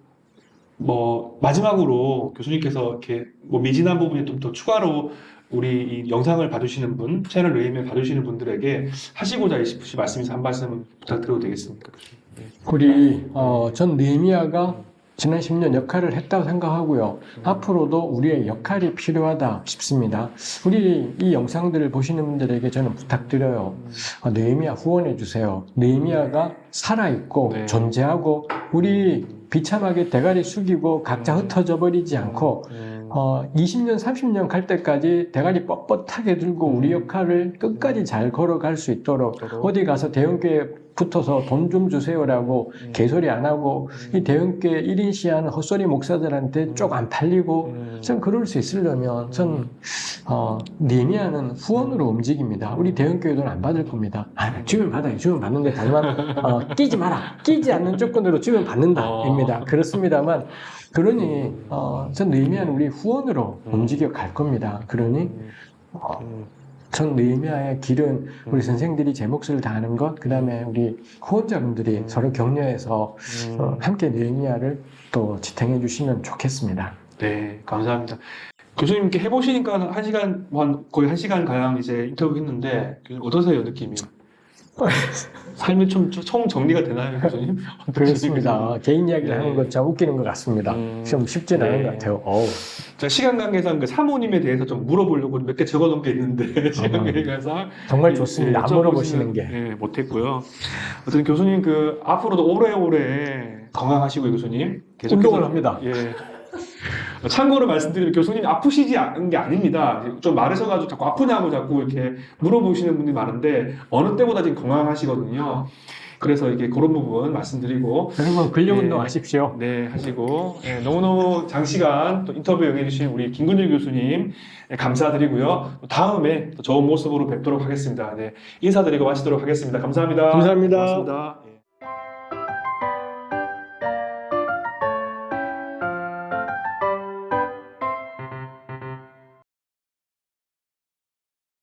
[SPEAKER 1] 뭐 마지막으로 교수님께서 이렇게 뭐 미진한 부분에 좀 더 추가로 우리 이 영상을 봐주시는 분, 채널 레이메 봐주시는 분들에게 하시고자 싶으신 말씀 있어 한 말씀 부탁드려도 되겠습니까.
[SPEAKER 2] 우리 어, 전 느헤미야가 지난 10년 역할을 했다고 생각하고요. 앞으로도 우리의 역할이 필요하다 싶습니다. 우리 이 영상들을 보시는 분들에게 저는 부탁드려요. 어, 느헤미야 후원해 주세요. 느헤미야가 살아 있고
[SPEAKER 1] 네.
[SPEAKER 2] 존재하고 우리 비참하게 대가리 숙이고 각자
[SPEAKER 1] 음.
[SPEAKER 2] 흩어져 버리지 않고
[SPEAKER 1] 음,
[SPEAKER 2] 어, 20년, 30년 갈 때까지 대가리 뻣뻣하게 들고 우리
[SPEAKER 1] 음.
[SPEAKER 2] 역할을 끝까지 잘 걸어갈 수 있도록
[SPEAKER 1] 저도,
[SPEAKER 2] 어디 가서 대형교회 붙어서 돈 좀 주세요라고
[SPEAKER 1] 음,
[SPEAKER 2] 개소리 안 하고 이 대형교회 1인 시하는 헛소리 목사들한테 쪽 안 팔리고
[SPEAKER 1] 음,
[SPEAKER 2] 전 그럴 수 있으려면 전 어, 니미아는 후원으로 움직입니다. 우리 대형교회 돈 안 받을 겁니다. 아, 주면 받아요. 주면 받는데 다만 어, 끼지 마라. 끼지 않는 조건으로 주면 받는다입니다. 그렇습니다만 그러니 어, 전 느헤미야는 우리 후원으로
[SPEAKER 1] 음.
[SPEAKER 2] 움직여 갈 겁니다. 그러니
[SPEAKER 1] 음,
[SPEAKER 2] 어,
[SPEAKER 1] 음,
[SPEAKER 2] 전 느헤미야의 길은 우리
[SPEAKER 1] 음.
[SPEAKER 2] 선생들이 제 몫을 다하는 것, 그 다음에 우리 후원자분들이
[SPEAKER 1] 음.
[SPEAKER 2] 서로 격려해서
[SPEAKER 1] 음.
[SPEAKER 2] 어, 함께 느헤미야를 또 지탱해 주시면 좋겠습니다.
[SPEAKER 1] 네, 감사합니다. 교수님께 해보시니까 한 시간, 뭐 한, 거의 한 시간 가량 이제 인터뷰 했는데, 교수님 어떠세요, 느낌이? 삶이 좀총 정리가 되나요, 교수님? (laughs)
[SPEAKER 2] 그렇습니다. 개인 이야기를
[SPEAKER 1] 네.
[SPEAKER 2] 하는 것참 웃기는 것 같습니다.
[SPEAKER 1] 음,
[SPEAKER 2] 좀 쉽진
[SPEAKER 1] 네.
[SPEAKER 2] 않은 것 같아요. 어우.
[SPEAKER 1] 자, 시간 관계상 그 사모님에 대해서 좀 물어보려고 몇 개 적어놓은 게 있는데, (laughs) 시간 관계상.
[SPEAKER 2] 정말
[SPEAKER 1] 예,
[SPEAKER 2] 좋습니다.
[SPEAKER 1] 예,
[SPEAKER 2] 안 물어보시는 게.
[SPEAKER 1] 예, 못했고요. 어쨌든 교수님 그, 앞으로도 오래오래 건강하시고요, 교수님. 계속해서-
[SPEAKER 2] 운동을 합니다.
[SPEAKER 1] 예. 참고로 말씀드리면 교수님 아프시지 않은 게 아닙니다. 좀 마르셔가지고 자꾸 아프냐고 자꾸 이렇게 물어보시는 분들이 많은데 어느 때보다 지금 건강하시거든요. 그래서 이게 그런 부분 말씀드리고
[SPEAKER 2] 여러분 근력
[SPEAKER 1] 네.
[SPEAKER 2] 운동 하십시오.
[SPEAKER 1] 네 하시고 예, 너무너무 장시간 또 인터뷰 응해주신 우리 김근일 교수님 예, 감사드리고요. 다음에 또 좋은 모습으로 뵙도록 하겠습니다. 네, 인사드리고 마치도록 하겠습니다. 감사합니다.
[SPEAKER 2] 감사합니다.
[SPEAKER 1] 고맙습니다. 예.